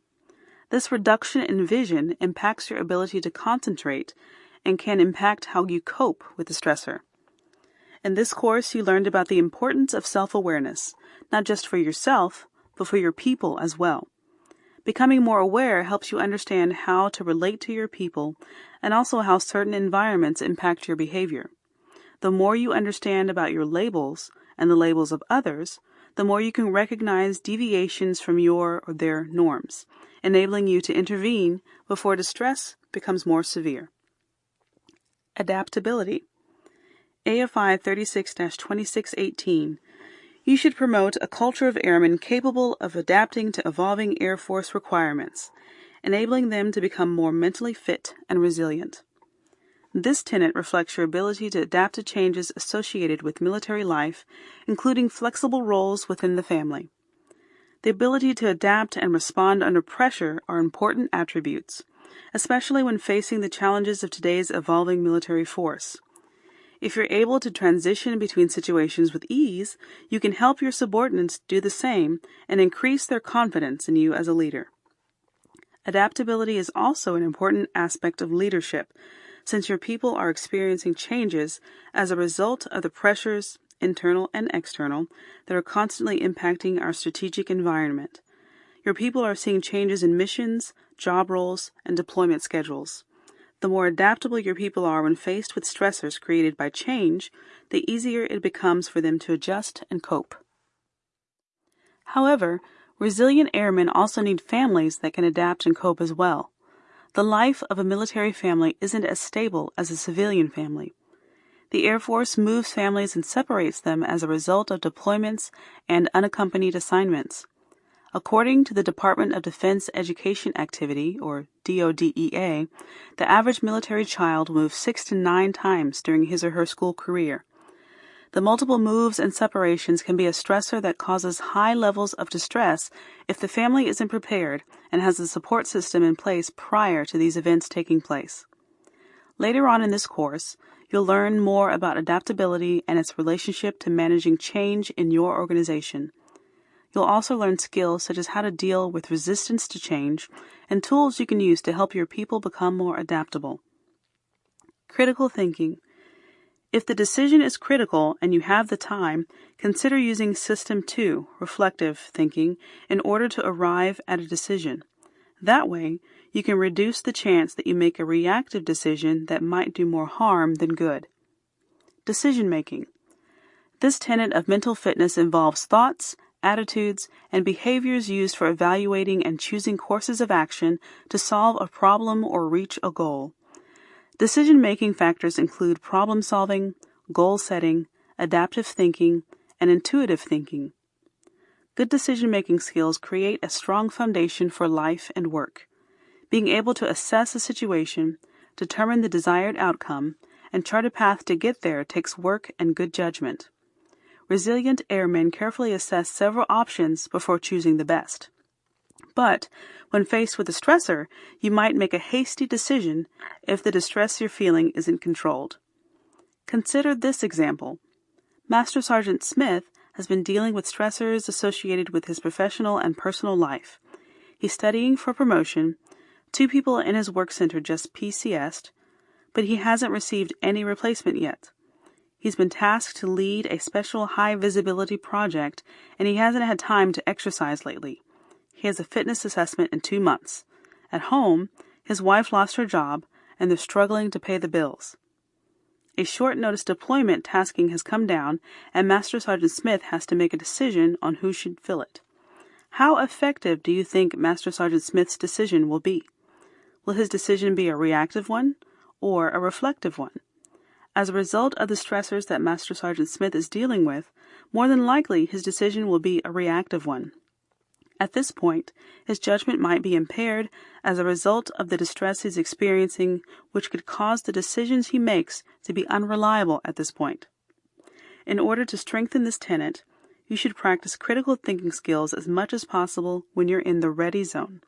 This reduction in vision impacts your ability to concentrate and can impact how you cope with the stressor. In this course, you learned about the importance of self awareness, not just for yourself, but for your people as well. Becoming more aware helps you understand how to relate to your people and also how certain environments impact your behavior. The more you understand about your labels and the labels of others, the more you can recognize deviations from your or their norms, enabling you to intervene before distress becomes more severe. Adaptability. AFI 36 2618 you should promote a culture of airmen capable of adapting to evolving Air Force requirements, enabling them to become more mentally fit and resilient. This tenet reflects your ability to adapt to changes associated with military life, including flexible roles within the family. The ability to adapt and respond under pressure are important attributes, especially when facing the challenges of today's evolving military force. If you're able to transition between situations with ease, you can help your subordinates do the same and increase their confidence in you as a leader. Adaptability is also an important aspect of leadership, since your people are experiencing changes as a result of the pressures, internal and external, that are constantly impacting our strategic environment. Your people are seeing changes in missions, job roles, and deployment schedules. The more adaptable your people are when faced with stressors created by change, the easier it becomes for them to adjust and cope. However, resilient airmen also need families that can adapt and cope as well. The life of a military family isn't as stable as a civilian family. The Air Force moves families and separates them as a result of deployments and unaccompanied assignments. According to the Department of Defense Education Activity, or DODEA, the average military child moves six to nine times during his or her school career. The multiple moves and separations can be a stressor that causes high levels of distress if the family isn't prepared and has a support system in place prior to these events taking place. Later on in this course, you'll learn more about adaptability and its relationship to managing change in your organization. You'll also learn skills such as how to deal with resistance to change and tools you can use to help your people become more adaptable. Critical thinking. If the decision is critical and you have the time, consider using System 2, reflective thinking, in order to arrive at a decision. That way, you can reduce the chance that you make a reactive decision that might do more harm than good. Decision making. This tenet of mental fitness involves thoughts, attitudes, and behaviors used for evaluating and choosing courses of action to solve a problem or reach a goal. Decision making factors include problem solving, goal setting, adaptive thinking, and intuitive thinking. Good decision making skills create a strong foundation for life and work. Being able to assess a situation, determine the desired outcome, and chart a path to get there takes work and good judgment resilient airmen carefully assess several options before choosing the best. But when faced with a stressor, you might make a hasty decision if the distress you're feeling isn't controlled. Consider this example. Master Sergeant Smith has been dealing with stressors associated with his professional and personal life. He's studying for promotion. Two people in his work center just PCSed, but he hasn't received any replacement yet. He's been tasked to lead a special high visibility project, and he hasn't had time to exercise lately. He has a fitness assessment in two months. At home, his wife lost her job, and they're struggling to pay the bills. A short notice deployment tasking has come down, and Master Sergeant Smith has to make a decision on who should fill it. How effective do you think Master Sergeant Smith's decision will be? Will his decision be a reactive one or a reflective one? As a result of the stressors that Master Sergeant Smith is dealing with, more than likely his decision will be a reactive one. At this point, his judgment might be impaired as a result of the distress he's experiencing, which could cause the decisions he makes to be unreliable at this point. In order to strengthen this tenet, you should practice critical thinking skills as much as possible when you're in the ready zone.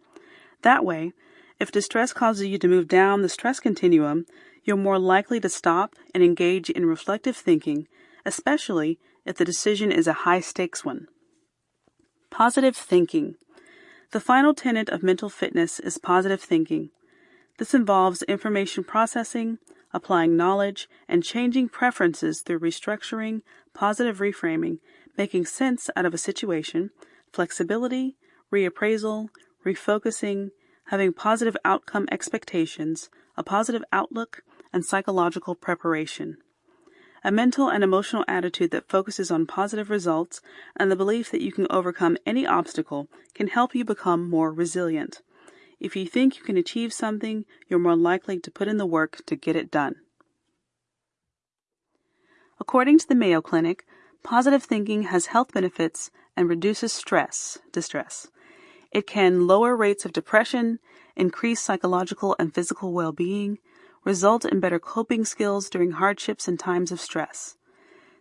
That way, if distress causes you to move down the stress continuum, you're more likely to stop and engage in reflective thinking, especially if the decision is a high stakes one. Positive thinking. The final tenet of mental fitness is positive thinking. This involves information processing, applying knowledge, and changing preferences through restructuring, positive reframing, making sense out of a situation, flexibility, reappraisal, refocusing, having positive outcome expectations, a positive outlook, and psychological preparation. A mental and emotional attitude that focuses on positive results and the belief that you can overcome any obstacle can help you become more resilient. If you think you can achieve something, you're more likely to put in the work to get it done. According to the Mayo Clinic, positive thinking has health benefits and reduces stress, distress. It can lower rates of depression, increase psychological and physical well being, result in better coping skills during hardships and times of stress.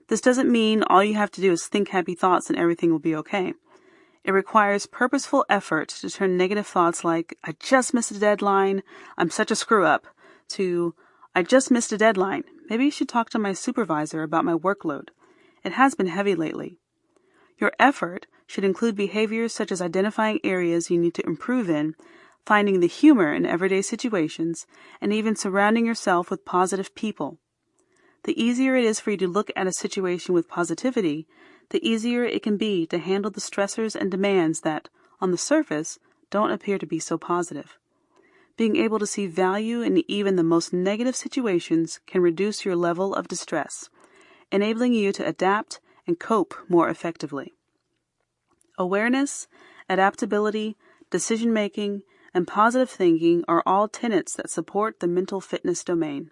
This doesn't mean all you have to do is think happy thoughts and everything will be okay. It requires purposeful effort to turn negative thoughts like, I just missed a deadline, I'm such a screw up, to, I just missed a deadline, maybe you should talk to my supervisor about my workload. It has been heavy lately. Your effort should include behaviors such as identifying areas you need to improve in finding the humor in everyday situations, and even surrounding yourself with positive people. The easier it is for you to look at a situation with positivity, the easier it can be to handle the stressors and demands that, on the surface, don't appear to be so positive. Being able to see value in even the most negative situations can reduce your level of distress, enabling you to adapt and cope more effectively. Awareness, adaptability, decision making, and positive thinking are all tenets that support the mental fitness domain.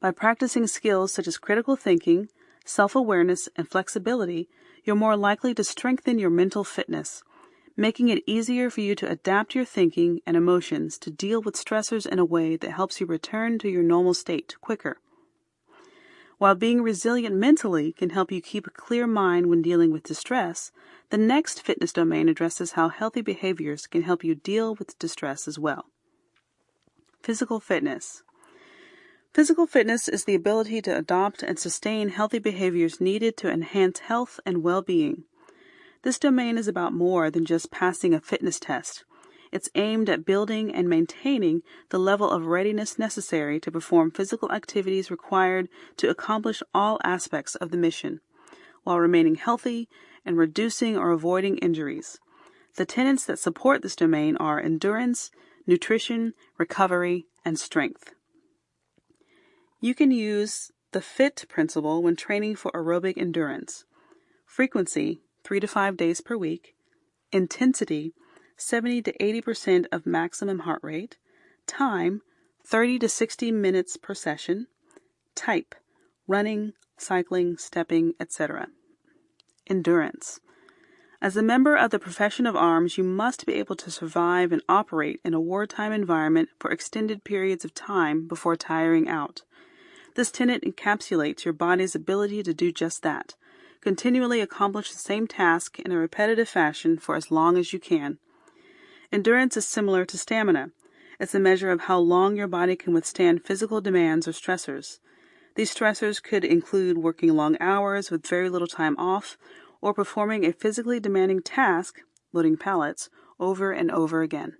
By practicing skills such as critical thinking, self awareness, and flexibility, you're more likely to strengthen your mental fitness, making it easier for you to adapt your thinking and emotions to deal with stressors in a way that helps you return to your normal state quicker. While being resilient mentally can help you keep a clear mind when dealing with distress, the next fitness domain addresses how healthy behaviors can help you deal with distress as well. Physical fitness. Physical fitness is the ability to adopt and sustain healthy behaviors needed to enhance health and well being. This domain is about more than just passing a fitness test. It's aimed at building and maintaining the level of readiness necessary to perform physical activities required to accomplish all aspects of the mission, while remaining healthy and reducing or avoiding injuries. The tenets that support this domain are endurance, nutrition, recovery, and strength. You can use the FIT principle when training for aerobic endurance. Frequency, 3 to 5 days per week. Intensity, 70 to 80% of maximum heart rate. Time, 30 to 60 minutes per session. Type, running, cycling, stepping, etc. Endurance. As a member of the profession of arms, you must be able to survive and operate in a wartime environment for extended periods of time before tiring out. This tenet encapsulates your body's ability to do just that. Continually accomplish the same task in a repetitive fashion for as long as you can. Endurance is similar to stamina. It's a measure of how long your body can withstand physical demands or stressors. These stressors could include working long hours with very little time off or performing a physically demanding task, loading pallets, over and over again.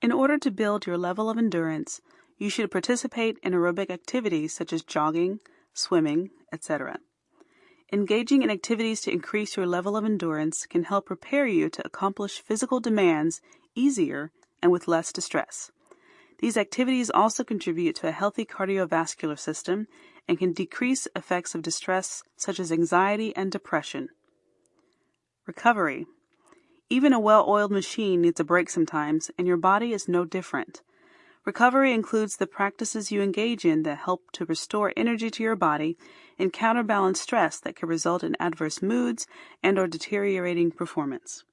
In order to build your level of endurance, you should participate in aerobic activities such as jogging, swimming, etc. Engaging in activities to increase your level of endurance can help prepare you to accomplish physical demands easier and with less distress. These activities also contribute to a healthy cardiovascular system and can decrease effects of distress such as anxiety and depression. Recovery. Even a well oiled machine needs a break sometimes, and your body is no different. Recovery includes the practices you engage in that help to restore energy to your body and counterbalance stress that can result in adverse moods and or deteriorating performance.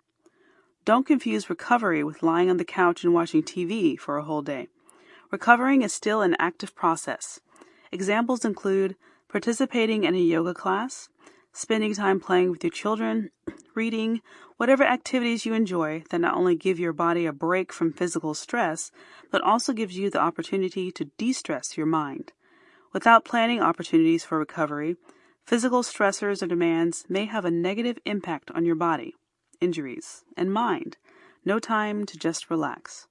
Don't confuse recovery with lying on the couch and watching TV for a whole day. Recovering is still an active process. Examples include participating in a yoga class, spending time playing with your children, reading, whatever activities you enjoy that not only give your body a break from physical stress, but also gives you the opportunity to de stress your mind. Without planning opportunities for recovery, physical stressors or demands may have a negative impact on your body injuries, and mind. No time to just relax.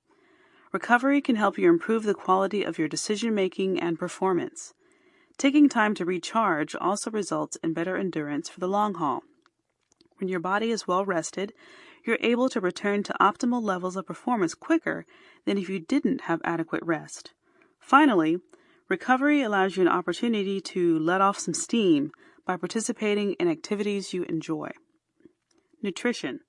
Recovery can help you improve the quality of your decision making and performance. Taking time to recharge also results in better endurance for the long haul. When your body is well rested, you're able to return to optimal levels of performance quicker than if you didn't have adequate rest. Finally, recovery allows you an opportunity to let off some steam by participating in activities you enjoy. Nutrition.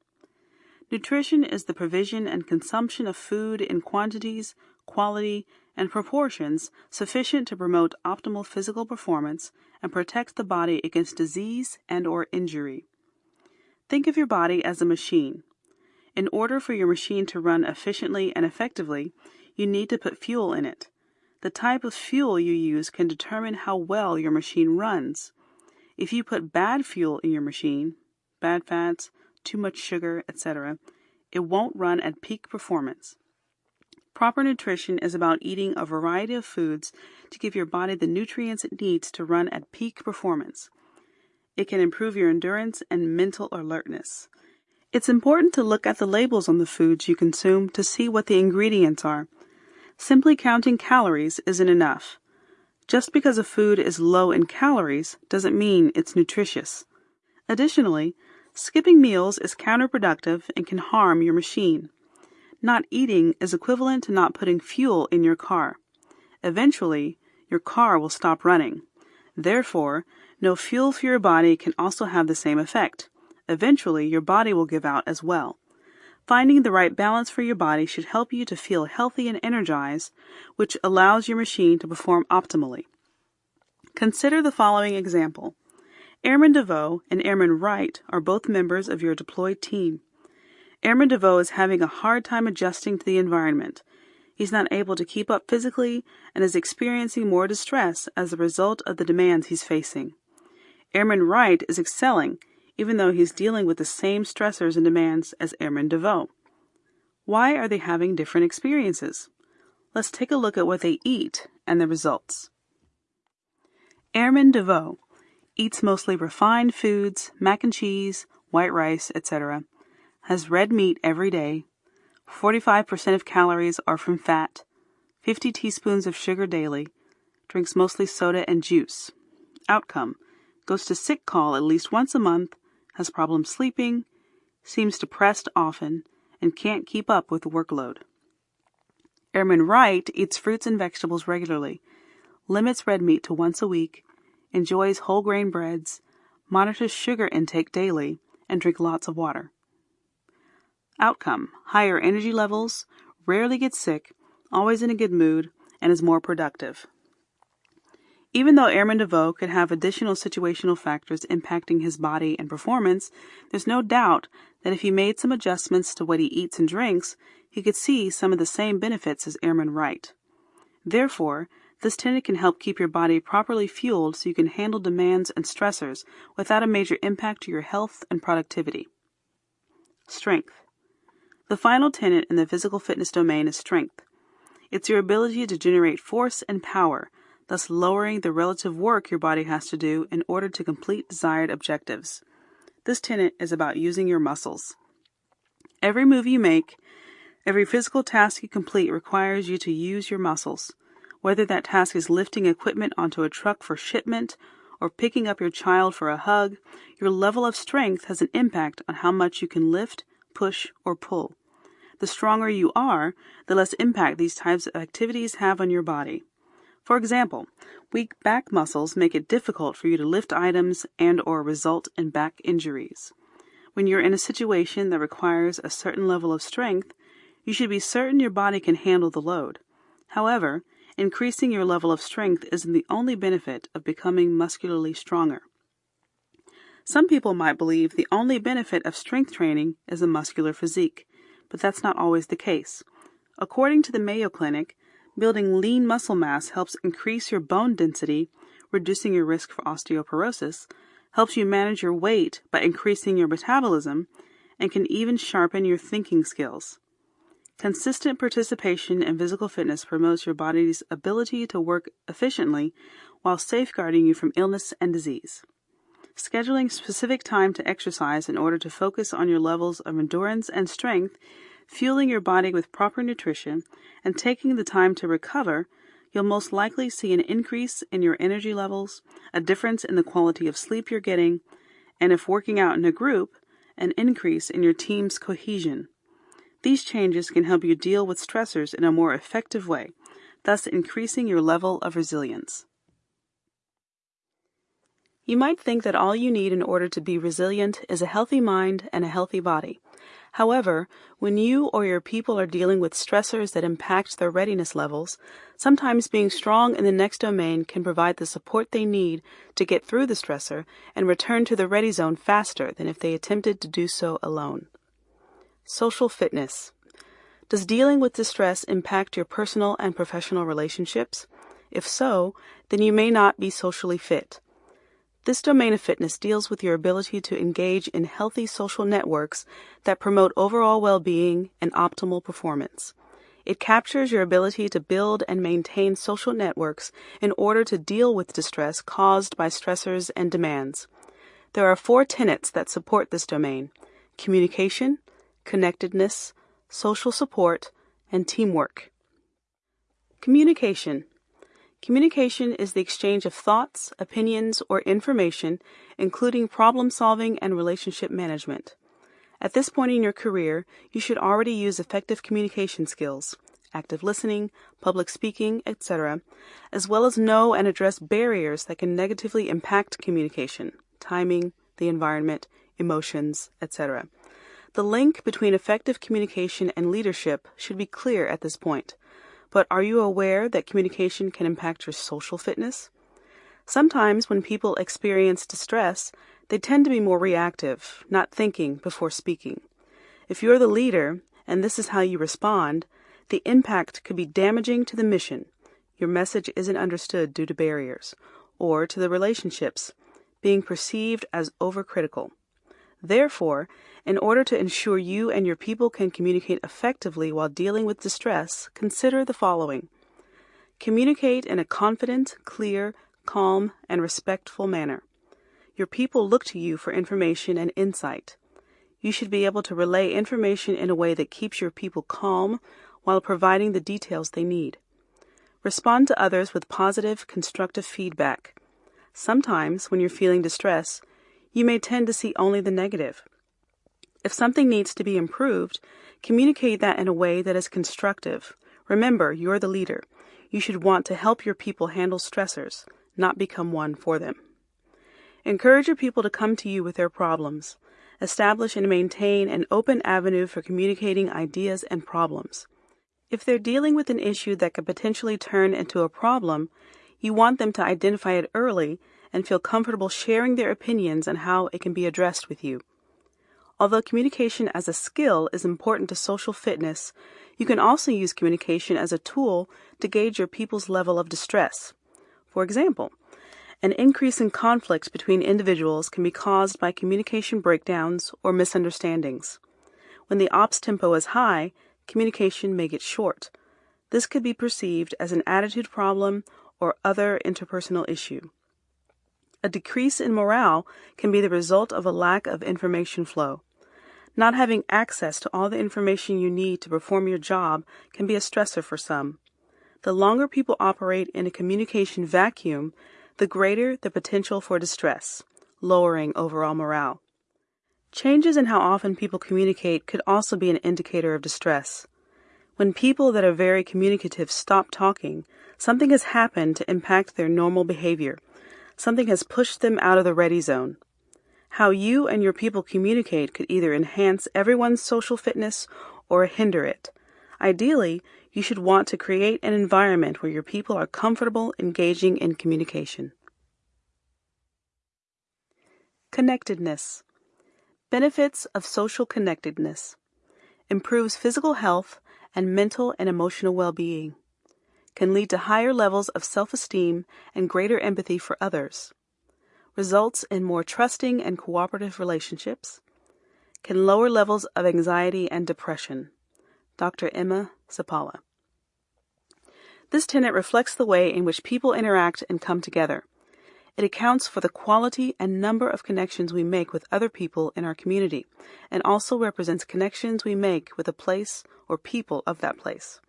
Nutrition is the provision and consumption of food in quantities, quality, and proportions sufficient to promote optimal physical performance and protect the body against disease and or injury. Think of your body as a machine. In order for your machine to run efficiently and effectively, you need to put fuel in it. The type of fuel you use can determine how well your machine runs. If you put bad fuel in your machine, bad fats, too much sugar, etc., it won't run at peak performance. Proper nutrition is about eating a variety of foods to give your body the nutrients it needs to run at peak performance. It can improve your endurance and mental alertness. It's important to look at the labels on the foods you consume to see what the ingredients are. Simply counting calories isn't enough. Just because a food is low in calories doesn't mean it's nutritious. Additionally, Skipping meals is counterproductive and can harm your machine. Not eating is equivalent to not putting fuel in your car. Eventually, your car will stop running. Therefore, no fuel for your body can also have the same effect. Eventually, your body will give out as well. Finding the right balance for your body should help you to feel healthy and energized, which allows your machine to perform optimally. Consider the following example. Airman DeVoe and Airman Wright are both members of your deployed team. Airman DeVoe is having a hard time adjusting to the environment. He's not able to keep up physically and is experiencing more distress as a result of the demands he's facing. Airman Wright is excelling, even though he's dealing with the same stressors and demands as Airman DeVoe. Why are they having different experiences? Let's take a look at what they eat and the results. Airman DeVoe eats mostly refined foods, mac and cheese, white rice, etc., has red meat every day, 45% of calories are from fat, 50 teaspoons of sugar daily, drinks mostly soda and juice. Outcome goes to sick call at least once a month, has problems sleeping, seems depressed often, and can't keep up with the workload. Airman Wright eats fruits and vegetables regularly, limits red meat to once a week, enjoys whole grain breads, monitors sugar intake daily, and drinks lots of water. Outcome higher energy levels, rarely gets sick, always in a good mood, and is more productive. Even though Airman DeVoe could have additional situational factors impacting his body and performance, there's no doubt that if he made some adjustments to what he eats and drinks, he could see some of the same benefits as Airman Wright. Therefore, this technique can help keep your body properly fueled so you can handle demands and stressors without a major impact to your health and productivity. Strength. The final tenet in the physical fitness domain is strength. It's your ability to generate force and power, thus lowering the relative work your body has to do in order to complete desired objectives. This tenet is about using your muscles. Every move you make, every physical task you complete requires you to use your muscles. Whether that task is lifting equipment onto a truck for shipment or picking up your child for a hug, your level of strength has an impact on how much you can lift, push, or pull. The stronger you are, the less impact these types of activities have on your body. For example, weak back muscles make it difficult for you to lift items and or result in back injuries. When you're in a situation that requires a certain level of strength, you should be certain your body can handle the load. However, increasing your level of strength isn't the only benefit of becoming muscularly stronger. Some people might believe the only benefit of strength training is a muscular physique, but that's not always the case. According to the Mayo Clinic, building lean muscle mass helps increase your bone density, reducing your risk for osteoporosis, helps you manage your weight by increasing your metabolism, and can even sharpen your thinking skills. Consistent participation in physical fitness promotes your body's ability to work efficiently while safeguarding you from illness and disease. Scheduling specific time to exercise in order to focus on your levels of endurance and strength, fueling your body with proper nutrition, and taking the time to recover, you'll most likely see an increase in your energy levels, a difference in the quality of sleep you're getting, and if working out in a group, an increase in your team's cohesion. These changes can help you deal with stressors in a more effective way, thus increasing your level of resilience. You might think that all you need in order to be resilient is a healthy mind and a healthy body. However, when you or your people are dealing with stressors that impact their readiness levels, sometimes being strong in the next domain can provide the support they need to get through the stressor and return to the ready zone faster than if they attempted to do so alone. Social fitness. Does dealing with distress impact your personal and professional relationships? If so, then you may not be socially fit. This domain of fitness deals with your ability to engage in healthy social networks that promote overall well being and optimal performance. It captures your ability to build and maintain social networks in order to deal with distress caused by stressors and demands. There are four tenets that support this domain communication, connectedness, social support, and teamwork. Communication Communication is the exchange of thoughts, opinions, or information, including problem solving and relationship management. At this point in your career, you should already use effective communication skills, active listening, public speaking, etc., as well as know and address barriers that can negatively impact communication, timing, the environment, emotions, etc. The link between effective communication and leadership should be clear at this point. But are you aware that communication can impact your social fitness? Sometimes when people experience distress, they tend to be more reactive, not thinking before speaking. If you're the leader, and this is how you respond, the impact could be damaging to the mission. Your message isn't understood due to barriers, or to the relationships, being perceived as overcritical. Therefore, in order to ensure you and your people can communicate effectively while dealing with distress, consider the following. Communicate in a confident, clear, calm, and respectful manner. Your people look to you for information and insight. You should be able to relay information in a way that keeps your people calm while providing the details they need. Respond to others with positive, constructive feedback. Sometimes, when you're feeling distress, you may tend to see only the negative. If something needs to be improved, communicate that in a way that is constructive. Remember, you're the leader. You should want to help your people handle stressors, not become one for them. Encourage your people to come to you with their problems. Establish and maintain an open avenue for communicating ideas and problems. If they're dealing with an issue that could potentially turn into a problem, you want them to identify it early and feel comfortable sharing their opinions on how it can be addressed with you. Although communication as a skill is important to social fitness, you can also use communication as a tool to gauge your people's level of distress. For example, an increase in conflicts between individuals can be caused by communication breakdowns or misunderstandings. When the ops tempo is high, communication may get short. This could be perceived as an attitude problem or other interpersonal issue. A decrease in morale can be the result of a lack of information flow. Not having access to all the information you need to perform your job can be a stressor for some. The longer people operate in a communication vacuum, the greater the potential for distress, lowering overall morale. Changes in how often people communicate could also be an indicator of distress. When people that are very communicative stop talking, something has happened to impact their normal behavior. Something has pushed them out of the ready zone. How you and your people communicate could either enhance everyone's social fitness or hinder it. Ideally, you should want to create an environment where your people are comfortable engaging in communication. Connectedness. Benefits of social connectedness. Improves physical health and mental and emotional well being. Can lead to higher levels of self esteem and greater empathy for others. Results in more trusting and cooperative relationships. Can lower levels of anxiety and depression. Dr. Emma Seppälä. This tenet reflects the way in which people interact and come together. It accounts for the quality and number of connections we make with other people in our community, and also represents connections we make with a place or people of that place.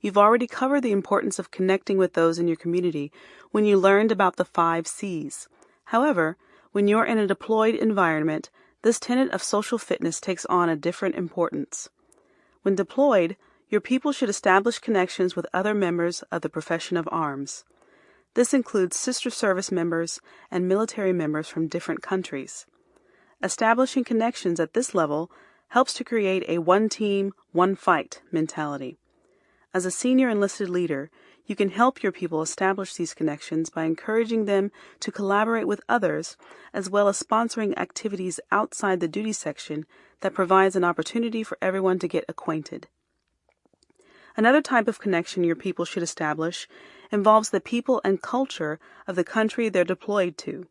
You've already covered the importance of connecting with those in your community when you learned about the five C's. However, when you're in a deployed environment, this tenet of social fitness takes on a different importance. When deployed, your people should establish connections with other members of the profession of arms. This includes sister service members and military members from different countries. Establishing connections at this level helps to create a one team, one fight mentality. As a senior enlisted leader, you can help your people establish these connections by encouraging them to collaborate with others, as well as sponsoring activities outside the duty section that provides an opportunity for everyone to get acquainted. Another type of connection your people should establish involves the people and culture of the country they're deployed to.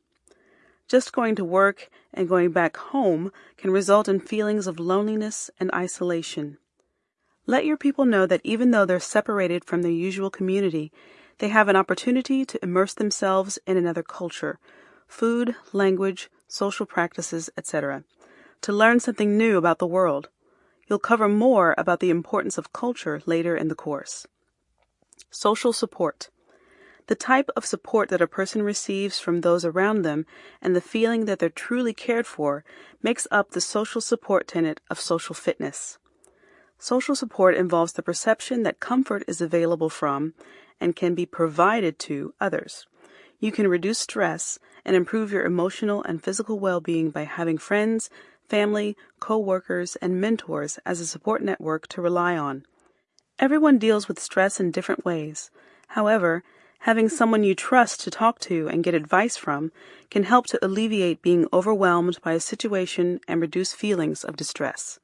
Just going to work and going back home can result in feelings of loneliness and isolation. Let your people know that even though they're separated from their usual community, they have an opportunity to immerse themselves in another culture, food, language, social practices, etc., to learn something new about the world. You'll cover more about the importance of culture later in the course. Social support. The type of support that a person receives from those around them and the feeling that they're truly cared for makes up the social support tenet of social fitness. Social support involves the perception that comfort is available from and can be provided to others. You can reduce stress and improve your emotional and physical well being by having friends, family, co workers, and mentors as a support network to rely on. Everyone deals with stress in different ways. However, having someone you trust to talk to and get advice from can help to alleviate being overwhelmed by a situation and reduce feelings of distress.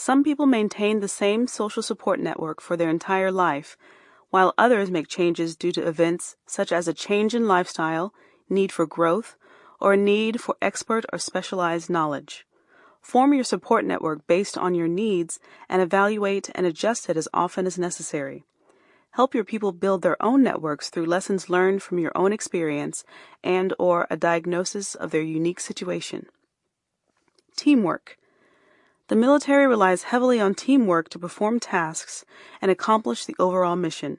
Some people maintain the same social support network for their entire life, while others make changes due to events such as a change in lifestyle, need for growth, or a need for expert or specialized knowledge. Form your support network based on your needs and evaluate and adjust it as often as necessary. Help your people build their own networks through lessons learned from your own experience and or a diagnosis of their unique situation. Teamwork. The military relies heavily on teamwork to perform tasks and accomplish the overall mission.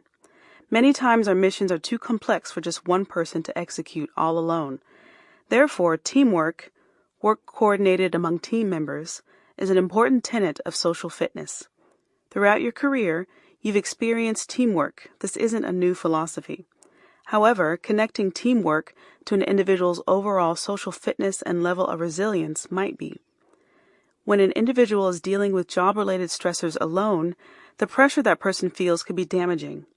Many times our missions are too complex for just one person to execute all alone. Therefore, teamwork, work coordinated among team members, is an important tenet of social fitness. Throughout your career, you've experienced teamwork. This isn't a new philosophy. However, connecting teamwork to an individual's overall social fitness and level of resilience might be. When an individual is dealing with job related stressors alone, the pressure that person feels could be damaging.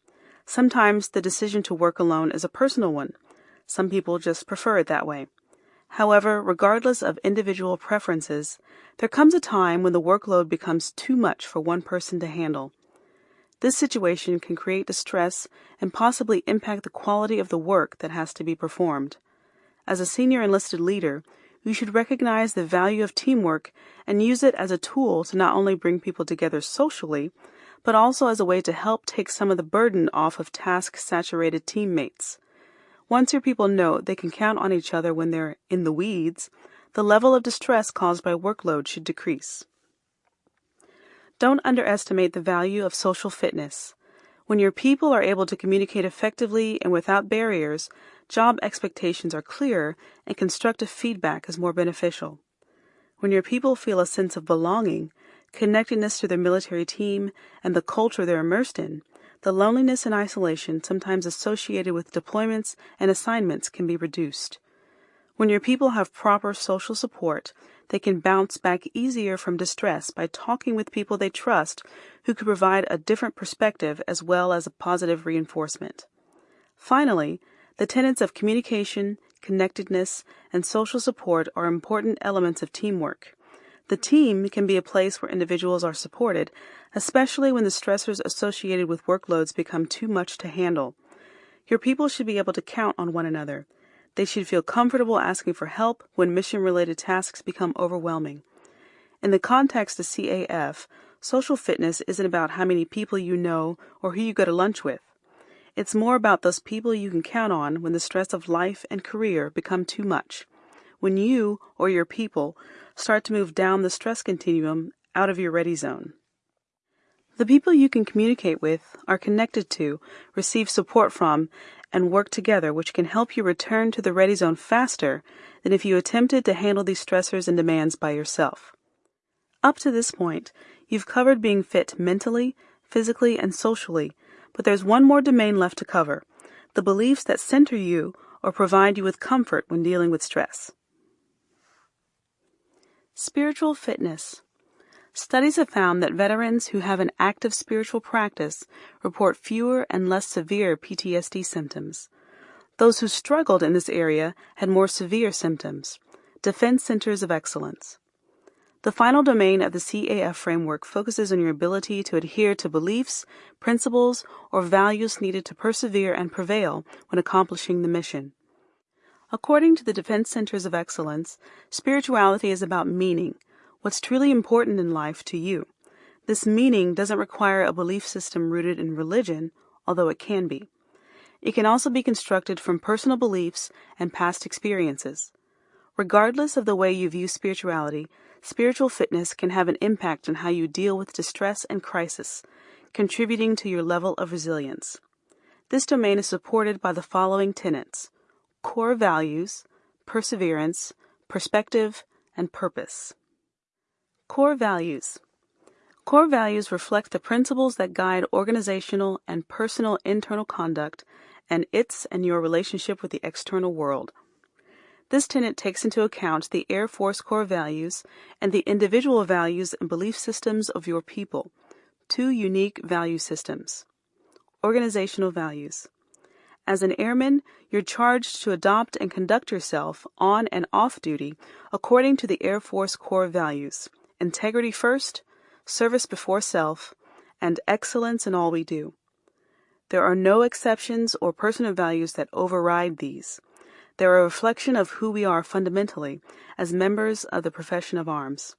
Sometimes the decision to work alone is a personal one. Some people just prefer it that way. However, regardless of individual preferences, there comes a time when the workload becomes too much for one person to handle. This situation can create distress and possibly impact the quality of the work that has to be performed. As a senior enlisted leader, you should recognize the value of teamwork and use it as a tool to not only bring people together socially, but also as a way to help take some of the burden off of task saturated teammates. Once your people know they can count on each other when they're in the weeds, the level of distress caused by workload should decrease. Don't underestimate the value of social fitness. When your people are able to communicate effectively and without barriers, job expectations are clearer and constructive feedback is more beneficial. When your people feel a sense of belonging, connectedness to their military team, and the culture they're immersed in, the loneliness and isolation sometimes associated with deployments and assignments can be reduced. When your people have proper social support, they can bounce back easier from distress by talking with people they trust who can provide a different perspective as well as a positive reinforcement. Finally, the tenets of communication, connectedness, and social support are important elements of teamwork. The team can be a place where individuals are supported, especially when the stressors associated with workloads become too much to handle. Your people should be able to count on one another. They should feel comfortable asking for help when mission related tasks become overwhelming. In the context of CAF, social fitness isn't about how many people you know or who you go to lunch with. It's more about those people you can count on when the stress of life and career become too much. When you or your people start to move down the stress continuum out of your ready zone. The people you can communicate with, are connected to, receive support from, and work together, which can help you return to the ready zone faster than if you attempted to handle these stressors and demands by yourself. Up to this point, you've covered being fit mentally, physically, and socially, but there's one more domain left to cover the beliefs that center you or provide you with comfort when dealing with stress. Spiritual fitness. Studies have found that veterans who have an active spiritual practice report fewer and less severe PTSD symptoms. Those who struggled in this area had more severe symptoms. Defense Centers of Excellence. The final domain of the CAF framework focuses on your ability to adhere to beliefs, principles, or values needed to persevere and prevail when accomplishing the mission. According to the Defense Centers of Excellence, spirituality is about meaning, what's truly important in life to you. This meaning doesn't require a belief system rooted in religion, although it can be. It can also be constructed from personal beliefs and past experiences. Regardless of the way you view spirituality, spiritual fitness can have an impact on how you deal with distress and crisis, contributing to your level of resilience. This domain is supported by the following tenets core values, perseverance, perspective, and purpose. Core values. Core values reflect the principles that guide organizational and personal internal conduct and its and your relationship with the external world. This tenet takes into account the Air Force core values and the individual values and belief systems of your people, two unique value systems. Organizational values. As an airman, you're charged to adopt and conduct yourself on and off duty according to the Air Force core values integrity first, service before self, and excellence in all we do. There are no exceptions or personal values that override these. They're a reflection of who we are fundamentally as members of the profession of arms.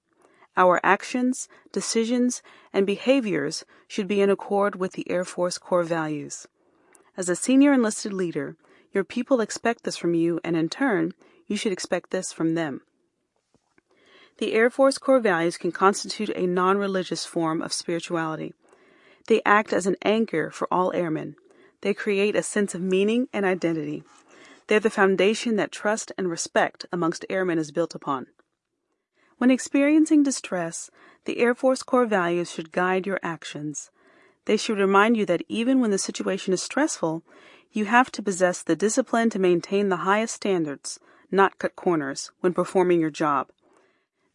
Our actions, decisions, and behaviors should be in accord with the Air Force core values. As a senior enlisted leader, your people expect this from you, and in turn, you should expect this from them. The Air Force core values can constitute a non religious form of spirituality. They act as an anchor for all airmen. They create a sense of meaning and identity. They're the foundation that trust and respect amongst airmen is built upon. When experiencing distress, the Air Force core values should guide your actions. They should remind you that even when the situation is stressful, you have to possess the discipline to maintain the highest standards, not cut corners, when performing your job.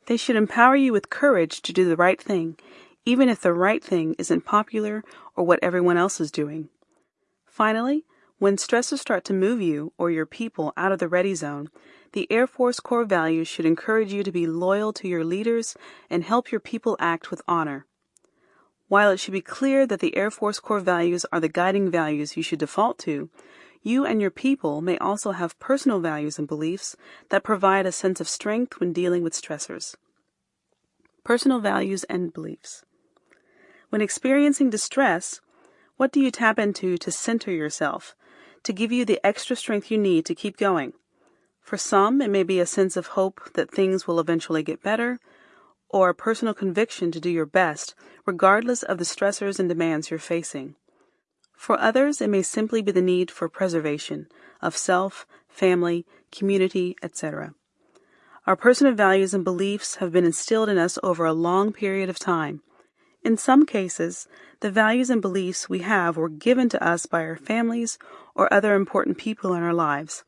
They should empower you with courage to do the right thing, even if the right thing isn't popular or what everyone else is doing. Finally, when stressors start to move you or your people out of the ready zone, the Air Force core values should encourage you to be loyal to your leaders and help your people act with honor. While it should be clear that the Air Force core values are the guiding values you should default to, you and your people may also have personal values and beliefs that provide a sense of strength when dealing with stressors. Personal values and beliefs. When experiencing distress, what do you tap into to center yourself, to give you the extra strength you need to keep going? For some, it may be a sense of hope that things will eventually get better, or a personal conviction to do your best, regardless of the stressors and demands you're facing. For others, it may simply be the need for preservation of self, family, community, etc. Our personal values and beliefs have been instilled in us over a long period of time. In some cases, the values and beliefs we have were given to us by our families or other important people in our lives.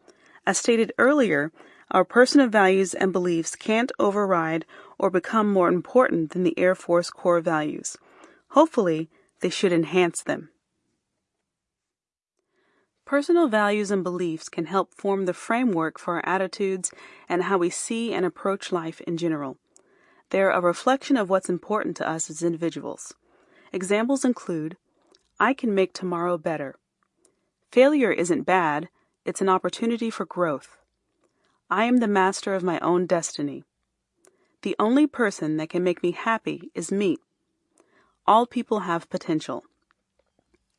As stated earlier, our personal values and beliefs can't override or become more important than the Air Force core values. Hopefully, they should enhance them. Personal values and beliefs can help form the framework for our attitudes and how we see and approach life in general. They're a reflection of what's important to us as individuals. Examples include I can make tomorrow better. Failure isn't bad, it's an opportunity for growth. I am the master of my own destiny. The only person that can make me happy is me. All people have potential.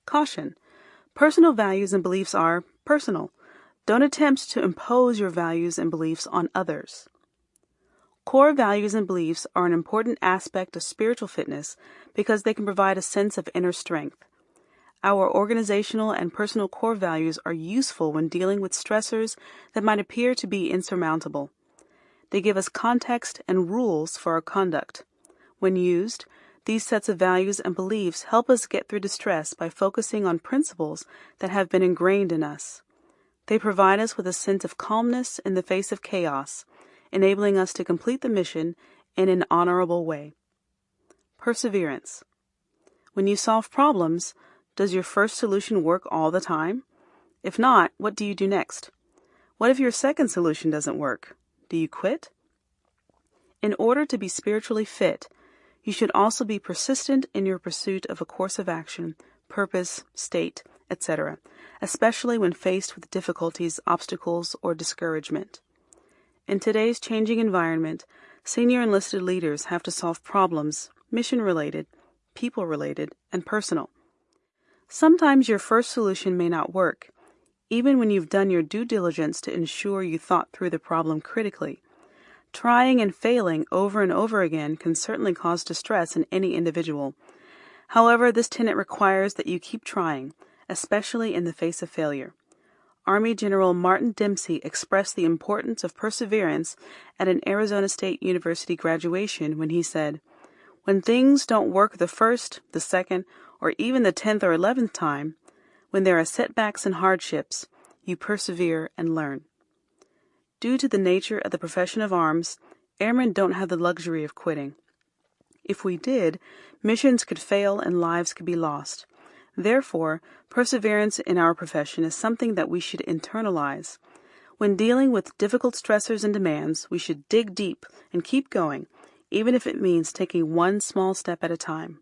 Caution. Personal values and beliefs are personal. Don't attempt to impose your values and beliefs on others. Core values and beliefs are an important aspect of spiritual fitness because they can provide a sense of inner strength. Our organizational and personal core values are useful when dealing with stressors that might appear to be insurmountable. They give us context and rules for our conduct. When used, these sets of values and beliefs help us get through distress by focusing on principles that have been ingrained in us. They provide us with a sense of calmness in the face of chaos, enabling us to complete the mission in an honorable way. Perseverance. When you solve problems, does your first solution work all the time? If not, what do you do next? What if your second solution doesn't work? Do you quit? In order to be spiritually fit, you should also be persistent in your pursuit of a course of action, purpose, state, etc., especially when faced with difficulties, obstacles, or discouragement. In today's changing environment, senior enlisted leaders have to solve problems, mission related, people related, and personal. Sometimes your first solution may not work, even when you've done your due diligence to ensure you thought through the problem critically. Trying and failing over and over again can certainly cause distress in any individual. However, this tenet requires that you keep trying, especially in the face of failure. Army General Martin Dempsey expressed the importance of perseverance at an Arizona State University graduation when he said, When things don't work the first, the second, or even the tenth or eleventh time, when there are setbacks and hardships, you persevere and learn. Due to the nature of the profession of arms, airmen don't have the luxury of quitting. If we did, missions could fail and lives could be lost. Therefore, perseverance in our profession is something that we should internalize. When dealing with difficult stressors and demands, we should dig deep and keep going, even if it means taking one small step at a time.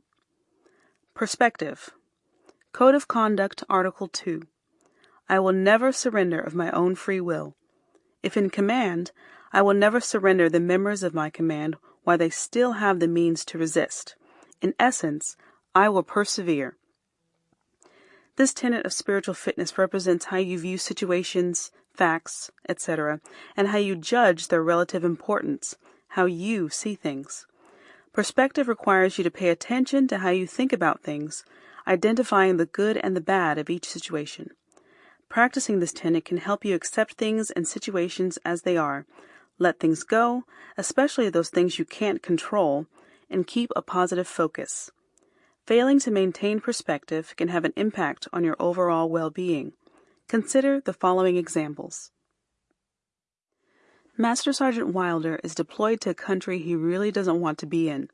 Perspective Code of Conduct, Article 2. I will never surrender of my own free will. If in command, I will never surrender the members of my command while they still have the means to resist. In essence, I will persevere. This tenet of spiritual fitness represents how you view situations, facts, etc., and how you judge their relative importance, how you see things. Perspective requires you to pay attention to how you think about things, identifying the good and the bad of each situation. Practicing this tenet can help you accept things and situations as they are, let things go, especially those things you can't control, and keep a positive focus. Failing to maintain perspective can have an impact on your overall well being. Consider the following examples. Master Sergeant Wilder is deployed to a country he really doesn't want to be in.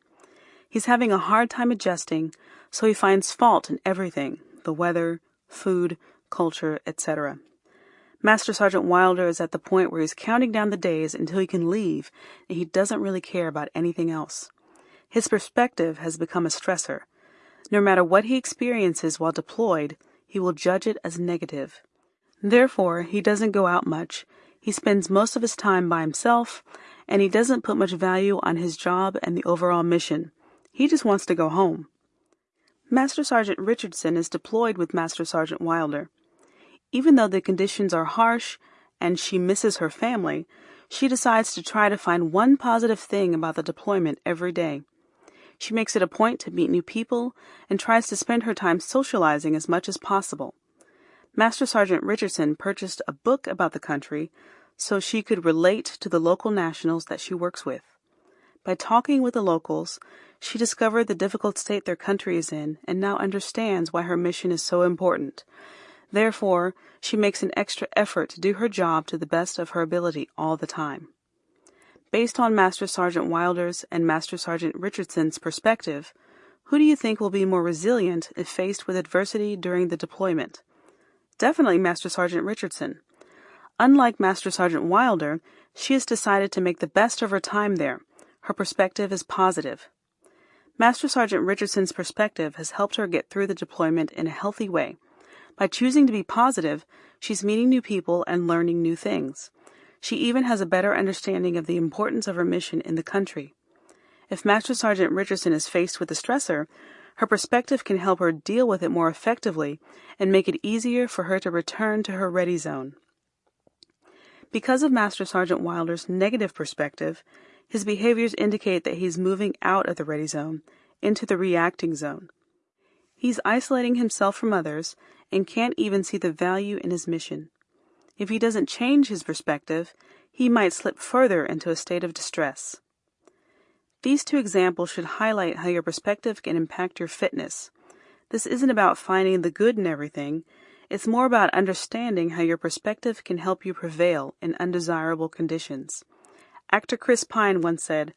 He's having a hard time adjusting, so he finds fault in everything the weather, food, culture, etc. Master Sergeant Wilder is at the point where he's counting down the days until he can leave, and he doesn't really care about anything else. His perspective has become a stressor. No matter what he experiences while deployed, he will judge it as negative. Therefore, he doesn't go out much. He spends most of his time by himself, and he doesn't put much value on his job and the overall mission. He just wants to go home. Master Sergeant Richardson is deployed with Master Sergeant Wilder. Even though the conditions are harsh and she misses her family, she decides to try to find one positive thing about the deployment every day. She makes it a point to meet new people and tries to spend her time socializing as much as possible. Master Sergeant Richardson purchased a book about the country so she could relate to the local nationals that she works with. By talking with the locals, she discovered the difficult state their country is in and now understands why her mission is so important. Therefore, she makes an extra effort to do her job to the best of her ability all the time. Based on Master Sergeant Wilder's and Master Sergeant Richardson's perspective, who do you think will be more resilient if faced with adversity during the deployment? Definitely Master Sergeant Richardson. Unlike Master Sergeant Wilder, she has decided to make the best of her time there. Her perspective is positive. Master Sergeant Richardson's perspective has helped her get through the deployment in a healthy way. By choosing to be positive, she's meeting new people and learning new things. She even has a better understanding of the importance of her mission in the country. If Master Sergeant Richardson is faced with a stressor, her perspective can help her deal with it more effectively and make it easier for her to return to her ready zone. Because of Master Sergeant Wilder's negative perspective, his behaviors indicate that he's moving out of the ready zone into the reacting zone. He's isolating himself from others and can't even see the value in his mission. If he doesn't change his perspective, he might slip further into a state of distress. These two examples should highlight how your perspective can impact your fitness. This isn't about finding the good in everything, it's more about understanding how your perspective can help you prevail in undesirable conditions. Actor Chris Pine once said,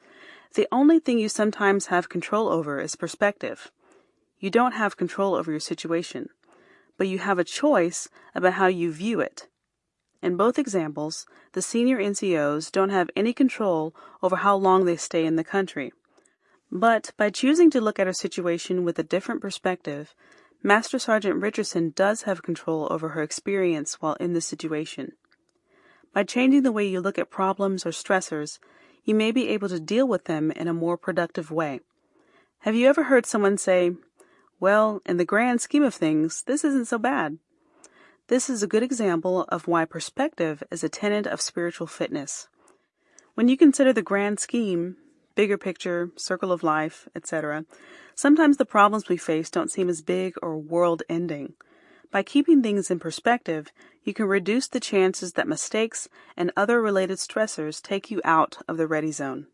The only thing you sometimes have control over is perspective. You don't have control over your situation, but you have a choice about how you view it. In both examples, the senior NCOs don't have any control over how long they stay in the country. But by choosing to look at a situation with a different perspective, Master Sergeant Richardson does have control over her experience while in the situation. By changing the way you look at problems or stressors, you may be able to deal with them in a more productive way. Have you ever heard someone say, Well, in the grand scheme of things, this isn't so bad? This is a good example of why perspective is a tenet of spiritual fitness. When you consider the grand scheme, bigger picture, circle of life, etc., sometimes the problems we face don't seem as big or world ending. By keeping things in perspective, you can reduce the chances that mistakes and other related stressors take you out of the ready zone.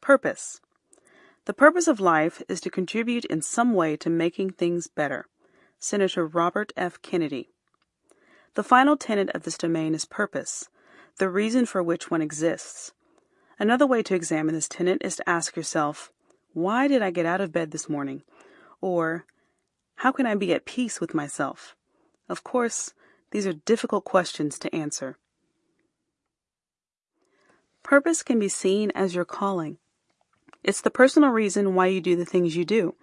Purpose. The purpose of life is to contribute in some way to making things better. Senator Robert F. Kennedy. The final tenet of this domain is purpose, the reason for which one exists. Another way to examine this tenet is to ask yourself, why did I get out of bed this morning? Or, how can I be at peace with myself? Of course, these are difficult questions to answer. Purpose can be seen as your calling. It's the personal reason why you do the things you do.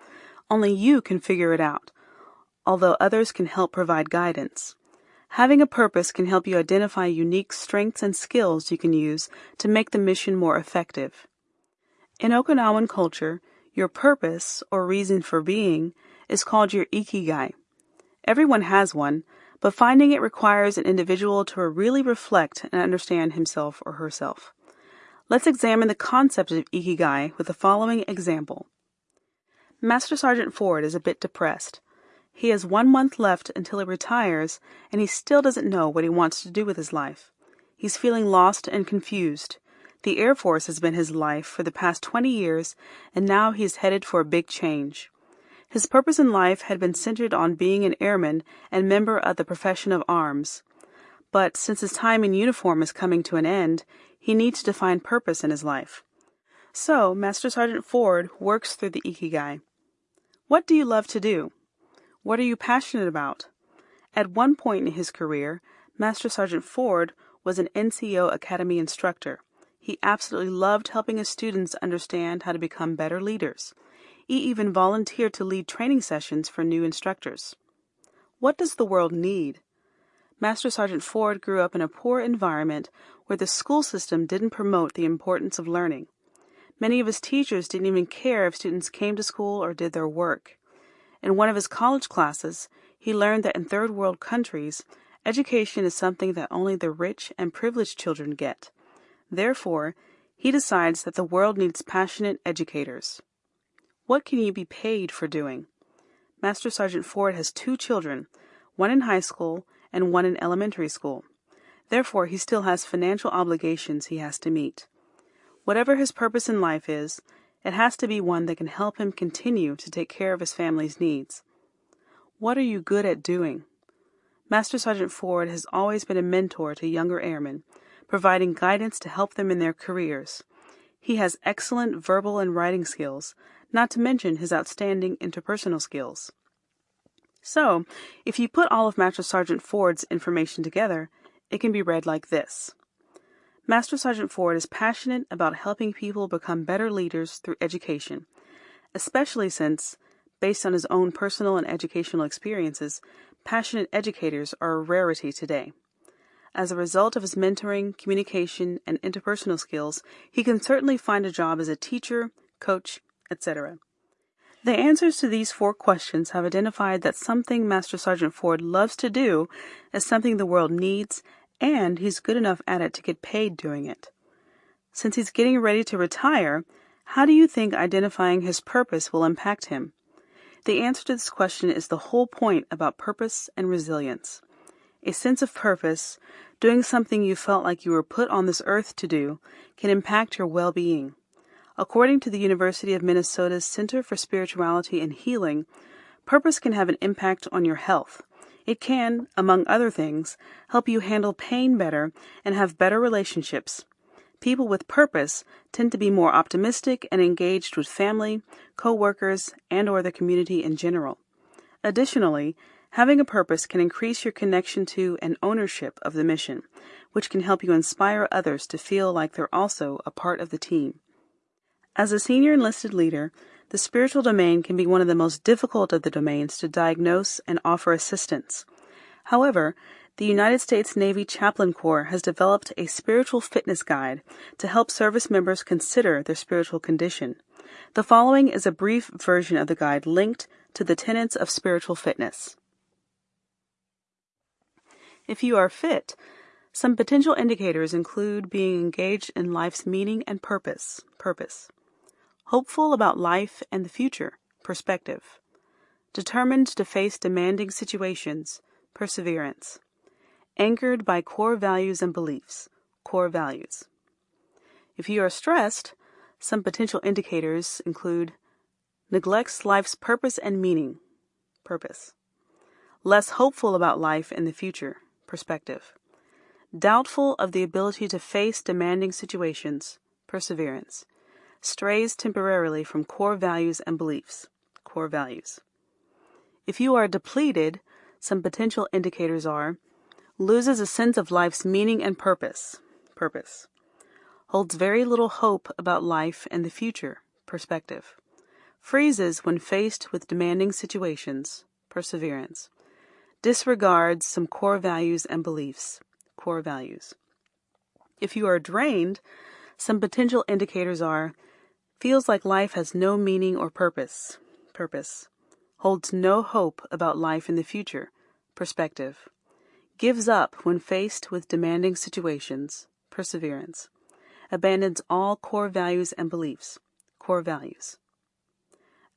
Only you can figure it out, although others can help provide guidance. Having a purpose can help you identify unique strengths and skills you can use to make the mission more effective. In Okinawan culture, your purpose, or reason for being, is called your ikigai. Everyone has one, but finding it requires an individual to really reflect and understand himself or herself. Let's examine the concept of ikigai with the following example. Master Sergeant Ford is a bit depressed. He has one month left until he retires, and he still doesn't know what he wants to do with his life. He's feeling lost and confused. The Air Force has been his life for the past 20 years, and now he's headed for a big change. His purpose in life had been centered on being an airman and member of the profession of arms. But since his time in uniform is coming to an end, he needs to find purpose in his life. So, Master Sergeant Ford works through the Ikigai. What do you love to do? What are you passionate about? At one point in his career, Master Sergeant Ford was an NCO Academy instructor. He absolutely loved helping his students understand how to become better leaders. He even volunteered to lead training sessions for new instructors. What does the world need? Master Sergeant Ford grew up in a poor environment where the school system didn't promote the importance of learning. Many of his teachers didn't even care if students came to school or did their work. In one of his college classes, he learned that in third world countries, education is something that only the rich and privileged children get. Therefore, he decides that the world needs passionate educators. What can you be paid for doing? Master Sergeant Ford has two children, one in high school and one in elementary school. Therefore, he still has financial obligations he has to meet. Whatever his purpose in life is, it has to be one that can help him continue to take care of his family's needs. What are you good at doing? Master Sergeant Ford has always been a mentor to younger airmen, providing guidance to help them in their careers. He has excellent verbal and writing skills, not to mention his outstanding interpersonal skills. So, if you put all of Master Sergeant Ford's information together, it can be read like this. Master Sergeant Ford is passionate about helping people become better leaders through education, especially since, based on his own personal and educational experiences, passionate educators are a rarity today. As a result of his mentoring, communication, and interpersonal skills, he can certainly find a job as a teacher, coach, etc. The answers to these four questions have identified that something Master Sergeant Ford loves to do is something the world needs, and he's good enough at it to get paid doing it. Since he's getting ready to retire, how do you think identifying his purpose will impact him? The answer to this question is the whole point about purpose and resilience. A sense of purpose, doing something you felt like you were put on this earth to do, can impact your well being. According to the University of Minnesota's Center for Spirituality and Healing, purpose can have an impact on your health. It can, among other things, help you handle pain better and have better relationships. People with purpose tend to be more optimistic and engaged with family, co-workers, and or the community in general. Additionally, having a purpose can increase your connection to and ownership of the mission, which can help you inspire others to feel like they're also a part of the team. As a senior enlisted leader, the spiritual domain can be one of the most difficult of the domains to diagnose and offer assistance. However, the United States Navy Chaplain Corps has developed a spiritual fitness guide to help service members consider their spiritual condition. The following is a brief version of the guide linked to the tenets of spiritual fitness. If you are fit, some potential indicators include being engaged in life's meaning and purpose. Purpose hopeful about life and the future, perspective, determined to face demanding situations, perseverance, anchored by core values and beliefs, core values. If you are stressed, some potential indicators include neglects life's purpose and meaning, purpose, less hopeful about life and the future, perspective, doubtful of the ability to face demanding situations, perseverance, strays temporarily from core values and beliefs. Core values. If you are depleted, some potential indicators are loses a sense of life's meaning and purpose. Purpose. Holds very little hope about life and the future. Perspective. Freezes when faced with demanding situations. Perseverance. Disregards some core values and beliefs. Core values. If you are drained, some potential indicators are Feels like life has no meaning or purpose. Purpose. Holds no hope about life in the future. Perspective. Gives up when faced with demanding situations. Perseverance. Abandons all core values and beliefs. Core values.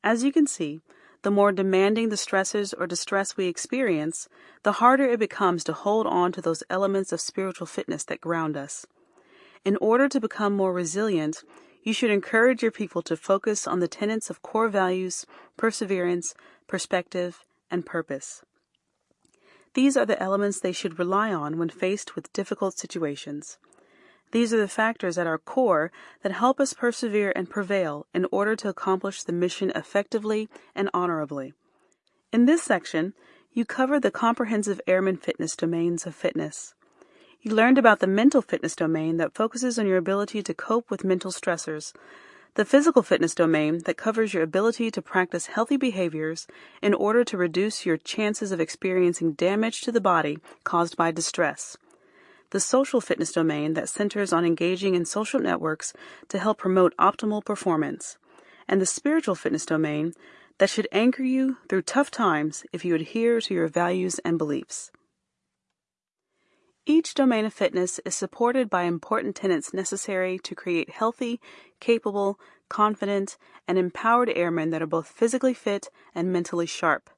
As you can see, the more demanding the stresses or distress we experience, the harder it becomes to hold on to those elements of spiritual fitness that ground us. In order to become more resilient, you should encourage your people to focus on the tenets of core values, perseverance, perspective, and purpose. These are the elements they should rely on when faced with difficult situations. These are the factors at our core that help us persevere and prevail in order to accomplish the mission effectively and honorably. In this section, you cover the comprehensive airman fitness domains of fitness. You learned about the mental fitness domain that focuses on your ability to cope with mental stressors, the physical fitness domain that covers your ability to practice healthy behaviors in order to reduce your chances of experiencing damage to the body caused by distress, the social fitness domain that centers on engaging in social networks to help promote optimal performance, and the spiritual fitness domain that should anchor you through tough times if you adhere to your values and beliefs. Each domain of fitness is supported by important tenets necessary to create healthy, capable, confident, and empowered airmen that are both physically fit and mentally sharp.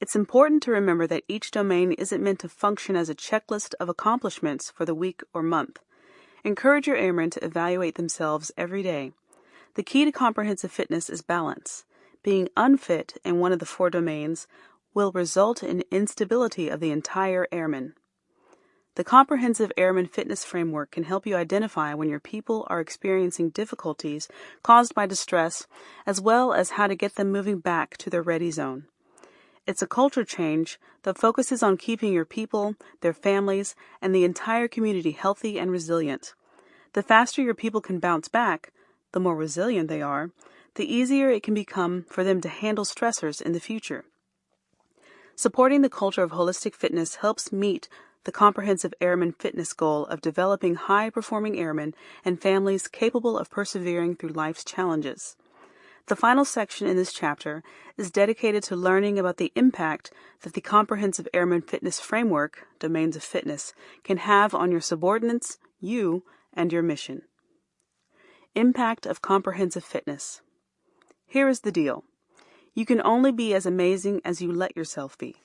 It's important to remember that each domain isn't meant to function as a checklist of accomplishments for the week or month. Encourage your airmen to evaluate themselves every day. The key to comprehensive fitness is balance. Being unfit in one of the four domains will result in instability of the entire airman. The Comprehensive Airman Fitness Framework can help you identify when your people are experiencing difficulties caused by distress, as well as how to get them moving back to their ready zone. It's a culture change that focuses on keeping your people, their families, and the entire community healthy and resilient. The faster your people can bounce back, the more resilient they are, the easier it can become for them to handle stressors in the future. Supporting the culture of holistic fitness helps meet the comprehensive airman fitness goal of developing high performing airmen and families capable of persevering through life's challenges. The final section in this chapter is dedicated to learning about the impact that the Comprehensive Airman Fitness Framework, Domains of Fitness, can have on your subordinates, you, and your mission. Impact of Comprehensive Fitness. Here is the deal. You can only be as amazing as you let yourself be.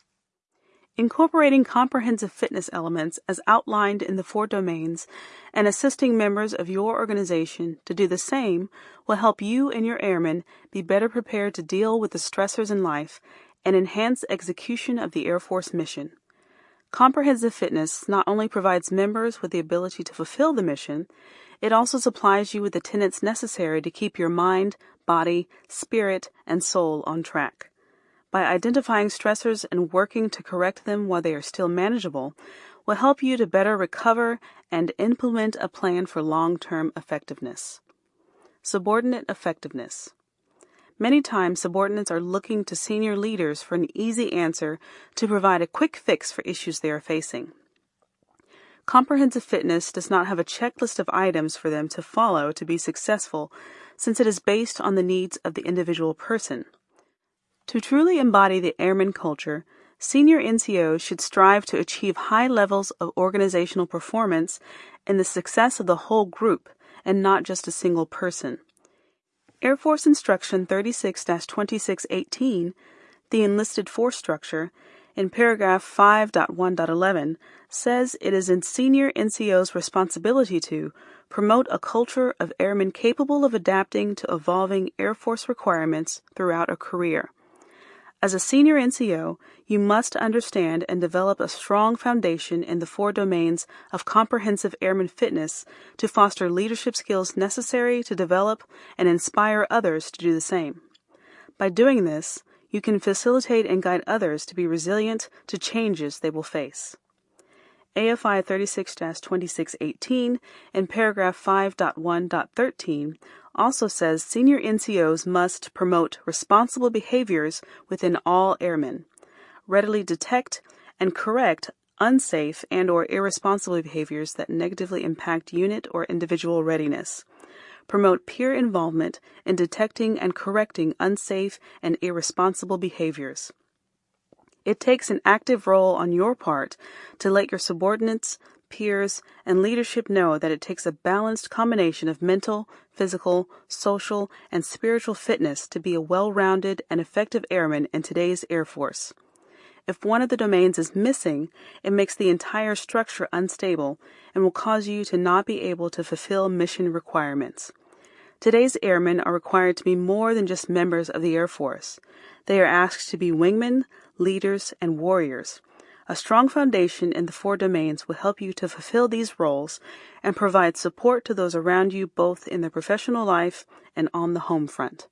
Incorporating comprehensive fitness elements as outlined in the four domains and assisting members of your organization to do the same will help you and your airmen be better prepared to deal with the stressors in life and enhance execution of the Air Force mission. Comprehensive fitness not only provides members with the ability to fulfill the mission, it also supplies you with the tenets necessary to keep your mind, body, spirit, and soul on track. By identifying stressors and working to correct them while they are still manageable will help you to better recover and implement a plan for long-term effectiveness. Subordinate effectiveness. Many times subordinates are looking to senior leaders for an easy answer to provide a quick fix for issues they are facing. Comprehensive fitness does not have a checklist of items for them to follow to be successful since it is based on the needs of the individual person. To truly embody the airman culture, senior NCOs should strive to achieve high levels of organizational performance and the success of the whole group and not just a single person. Air Force Instruction 36 2618, the enlisted force structure, in paragraph 5.1.11, says it is in senior NCO's responsibility to promote a culture of airmen capable of adapting to evolving Air Force requirements throughout a career. As a senior NCO, you must understand and develop a strong foundation in the four domains of comprehensive airman fitness to foster leadership skills necessary to develop and inspire others to do the same. By doing this, you can facilitate and guide others to be resilient to changes they will face. AFI 36 2618 in paragraph 5.1.13 also says senior NCOs must promote responsible behaviors within all airmen, readily detect and correct unsafe and or irresponsible behaviors that negatively impact unit or individual readiness. Promote peer involvement in detecting and correcting unsafe and irresponsible behaviors. It takes an active role on your part to let your subordinates, peers, and leadership know that it takes a balanced combination of mental, physical, social, and spiritual fitness to be a well rounded and effective airman in today's Air Force. If one of the domains is missing, it makes the entire structure unstable and will cause you to not be able to fulfill mission requirements. Today's airmen are required to be more than just members of the Air Force. They are asked to be wingmen, leaders, and warriors. A strong foundation in the four domains will help you to fulfill these roles and provide support to those around you both in their professional life and on the home front.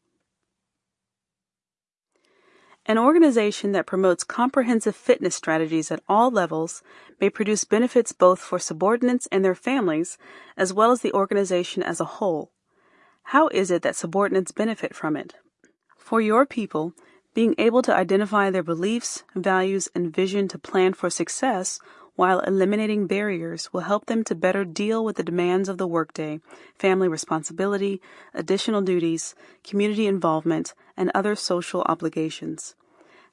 An organization that promotes comprehensive fitness strategies at all levels may produce benefits both for subordinates and their families, as well as the organization as a whole. How is it that subordinates benefit from it? For your people, being able to identify their beliefs, values, and vision to plan for success while eliminating barriers will help them to better deal with the demands of the workday, family responsibility, additional duties, community involvement, and other social obligations.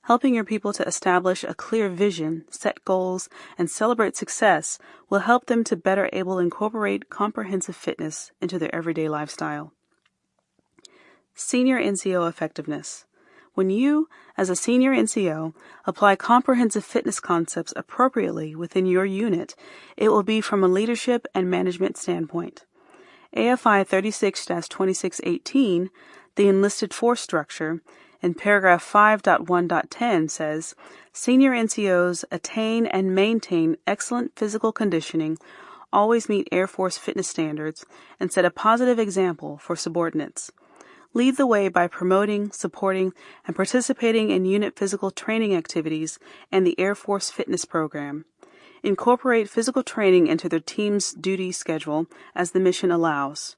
Helping your people to establish a clear vision, set goals, and celebrate success will help them to better able incorporate comprehensive fitness into their everyday lifestyle. Senior NCO effectiveness. When you, as a senior NCO, apply comprehensive fitness concepts appropriately within your unit, it will be from a leadership and management standpoint. AFI 36 2618, the enlisted force structure, in paragraph 5.1.10 says Senior NCOs attain and maintain excellent physical conditioning, always meet Air Force fitness standards, and set a positive example for subordinates. Lead the way by promoting, supporting, and participating in unit physical training activities and the Air Force Fitness Program. Incorporate physical training into their team's duty schedule as the mission allows.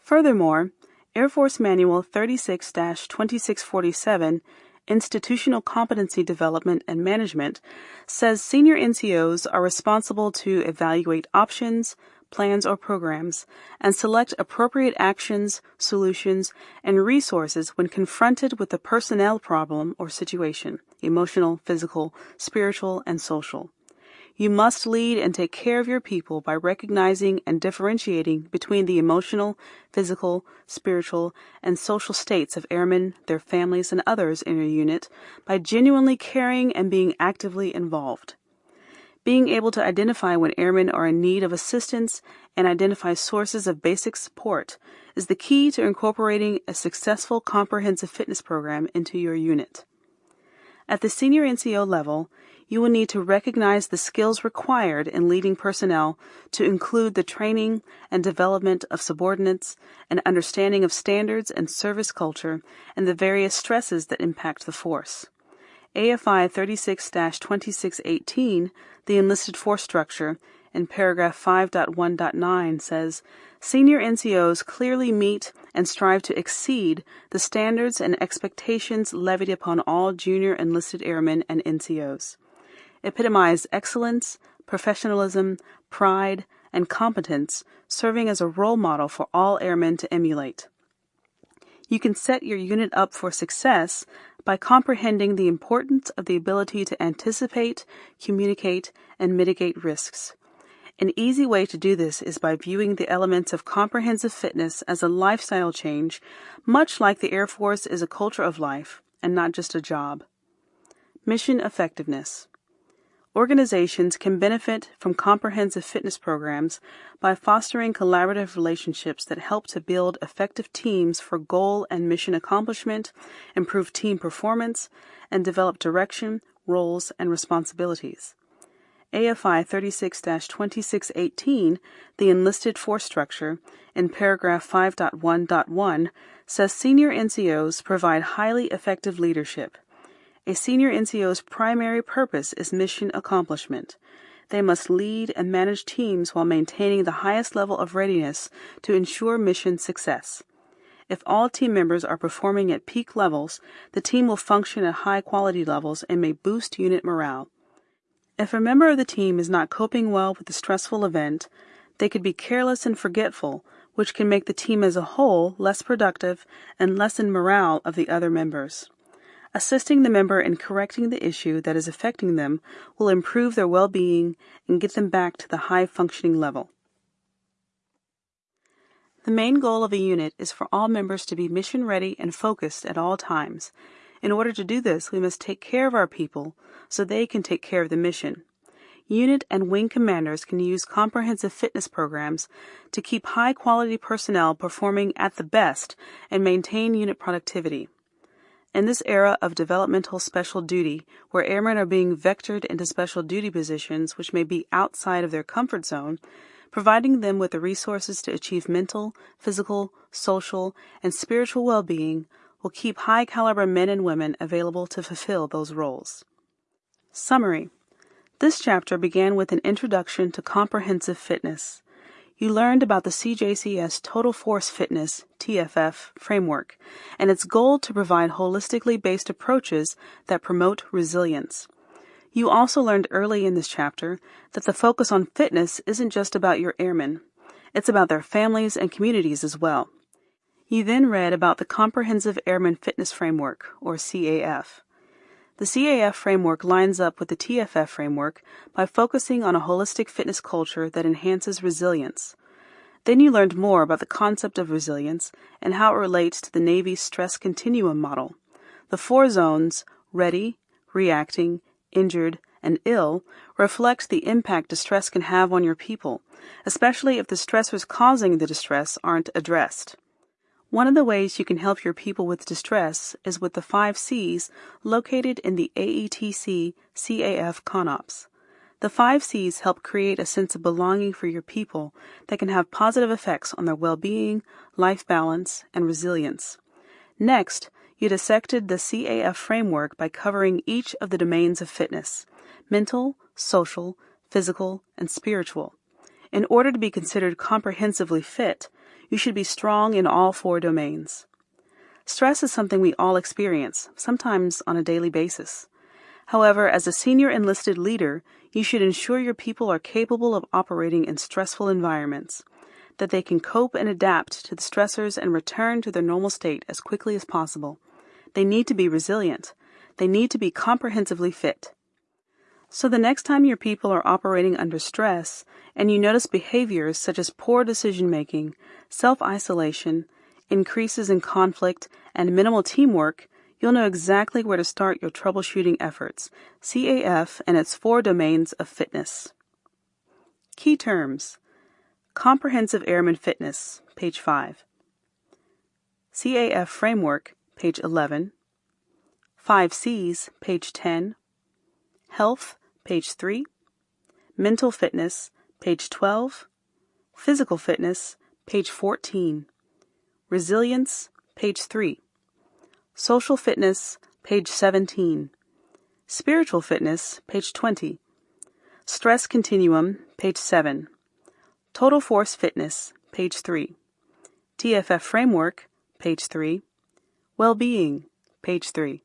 Furthermore, Air Force Manual 36 2647, Institutional Competency Development and Management, says senior NCOs are responsible to evaluate options, plans, or programs, and select appropriate actions, solutions, and resources when confronted with a personnel problem or situation emotional, physical, spiritual, and social. You must lead and take care of your people by recognizing and differentiating between the emotional, physical, spiritual, and social states of airmen, their families, and others in your unit by genuinely caring and being actively involved. Being able to identify when airmen are in need of assistance and identify sources of basic support is the key to incorporating a successful comprehensive fitness program into your unit. At the senior NCO level, you will need to recognize the skills required in leading personnel to include the training and development of subordinates, an understanding of standards and service culture, and the various stresses that impact the force. AFI 36 2618, the enlisted force structure, in paragraph 5.1.9 says Senior NCOs clearly meet and strive to exceed the standards and expectations levied upon all junior enlisted airmen and NCOs epitomize excellence, professionalism, pride, and competence, serving as a role model for all airmen to emulate. You can set your unit up for success by comprehending the importance of the ability to anticipate, communicate, and mitigate risks. An easy way to do this is by viewing the elements of comprehensive fitness as a lifestyle change, much like the Air Force is a culture of life and not just a job. Mission effectiveness. Organizations can benefit from comprehensive fitness programs by fostering collaborative relationships that help to build effective teams for goal and mission accomplishment, improve team performance, and develop direction, roles, and responsibilities. AFI 36 2618, the enlisted force structure, in paragraph 5.1.1, says senior NCOs provide highly effective leadership. A senior NCO's primary purpose is mission accomplishment. They must lead and manage teams while maintaining the highest level of readiness to ensure mission success. If all team members are performing at peak levels, the team will function at high quality levels and may boost unit morale. If a member of the team is not coping well with the stressful event, they could be careless and forgetful, which can make the team as a whole less productive and lessen morale of the other members. Assisting the member in correcting the issue that is affecting them will improve their well being and get them back to the high functioning level. The main goal of a unit is for all members to be mission ready and focused at all times. In order to do this, we must take care of our people so they can take care of the mission. Unit and wing commanders can use comprehensive fitness programs to keep high quality personnel performing at the best and maintain unit productivity. In this era of developmental special duty, where airmen are being vectored into special duty positions which may be outside of their comfort zone, providing them with the resources to achieve mental, physical, social, and spiritual well being will keep high caliber men and women available to fulfill those roles. Summary This chapter began with an introduction to comprehensive fitness you learned about the CJCS Total Force Fitness TFF framework and its goal to provide holistically based approaches that promote resilience. You also learned early in this chapter that the focus on fitness isn't just about your airmen, it's about their families and communities as well. You then read about the Comprehensive Airman Fitness Framework, or CAF. The CAF framework lines up with the TFF framework by focusing on a holistic fitness culture that enhances resilience. Then you learned more about the concept of resilience and how it relates to the Navy's stress continuum model. The four zones ready, reacting, injured, and ill reflect the impact distress can have on your people, especially if the stressors causing the distress aren't addressed. One of the ways you can help your people with distress is with the five C's located in the AETC CAF CONOPS. The five C's help create a sense of belonging for your people that can have positive effects on their well being, life balance, and resilience. Next, you dissected the CAF framework by covering each of the domains of fitness mental, social, physical, and spiritual. In order to be considered comprehensively fit, you should be strong in all four domains. Stress is something we all experience, sometimes on a daily basis. However, as a senior enlisted leader, you should ensure your people are capable of operating in stressful environments, that they can cope and adapt to the stressors and return to their normal state as quickly as possible. They need to be resilient. They need to be comprehensively fit. So the next time your people are operating under stress and you notice behaviors such as poor decision making, self isolation, increases in conflict, and minimal teamwork, you'll know exactly where to start your troubleshooting efforts. CAF and its four domains of fitness. Key terms Comprehensive Airman Fitness, page 5. CAF Framework, page 11. 5 C's, page 10. Health, page 3. Mental Fitness, page 12. Physical Fitness, page 14. Resilience, page 3. Social Fitness, page 17. Spiritual Fitness, page 20. Stress Continuum, page 7. Total Force Fitness, page 3. TFF Framework, page 3. Well-being, page 3.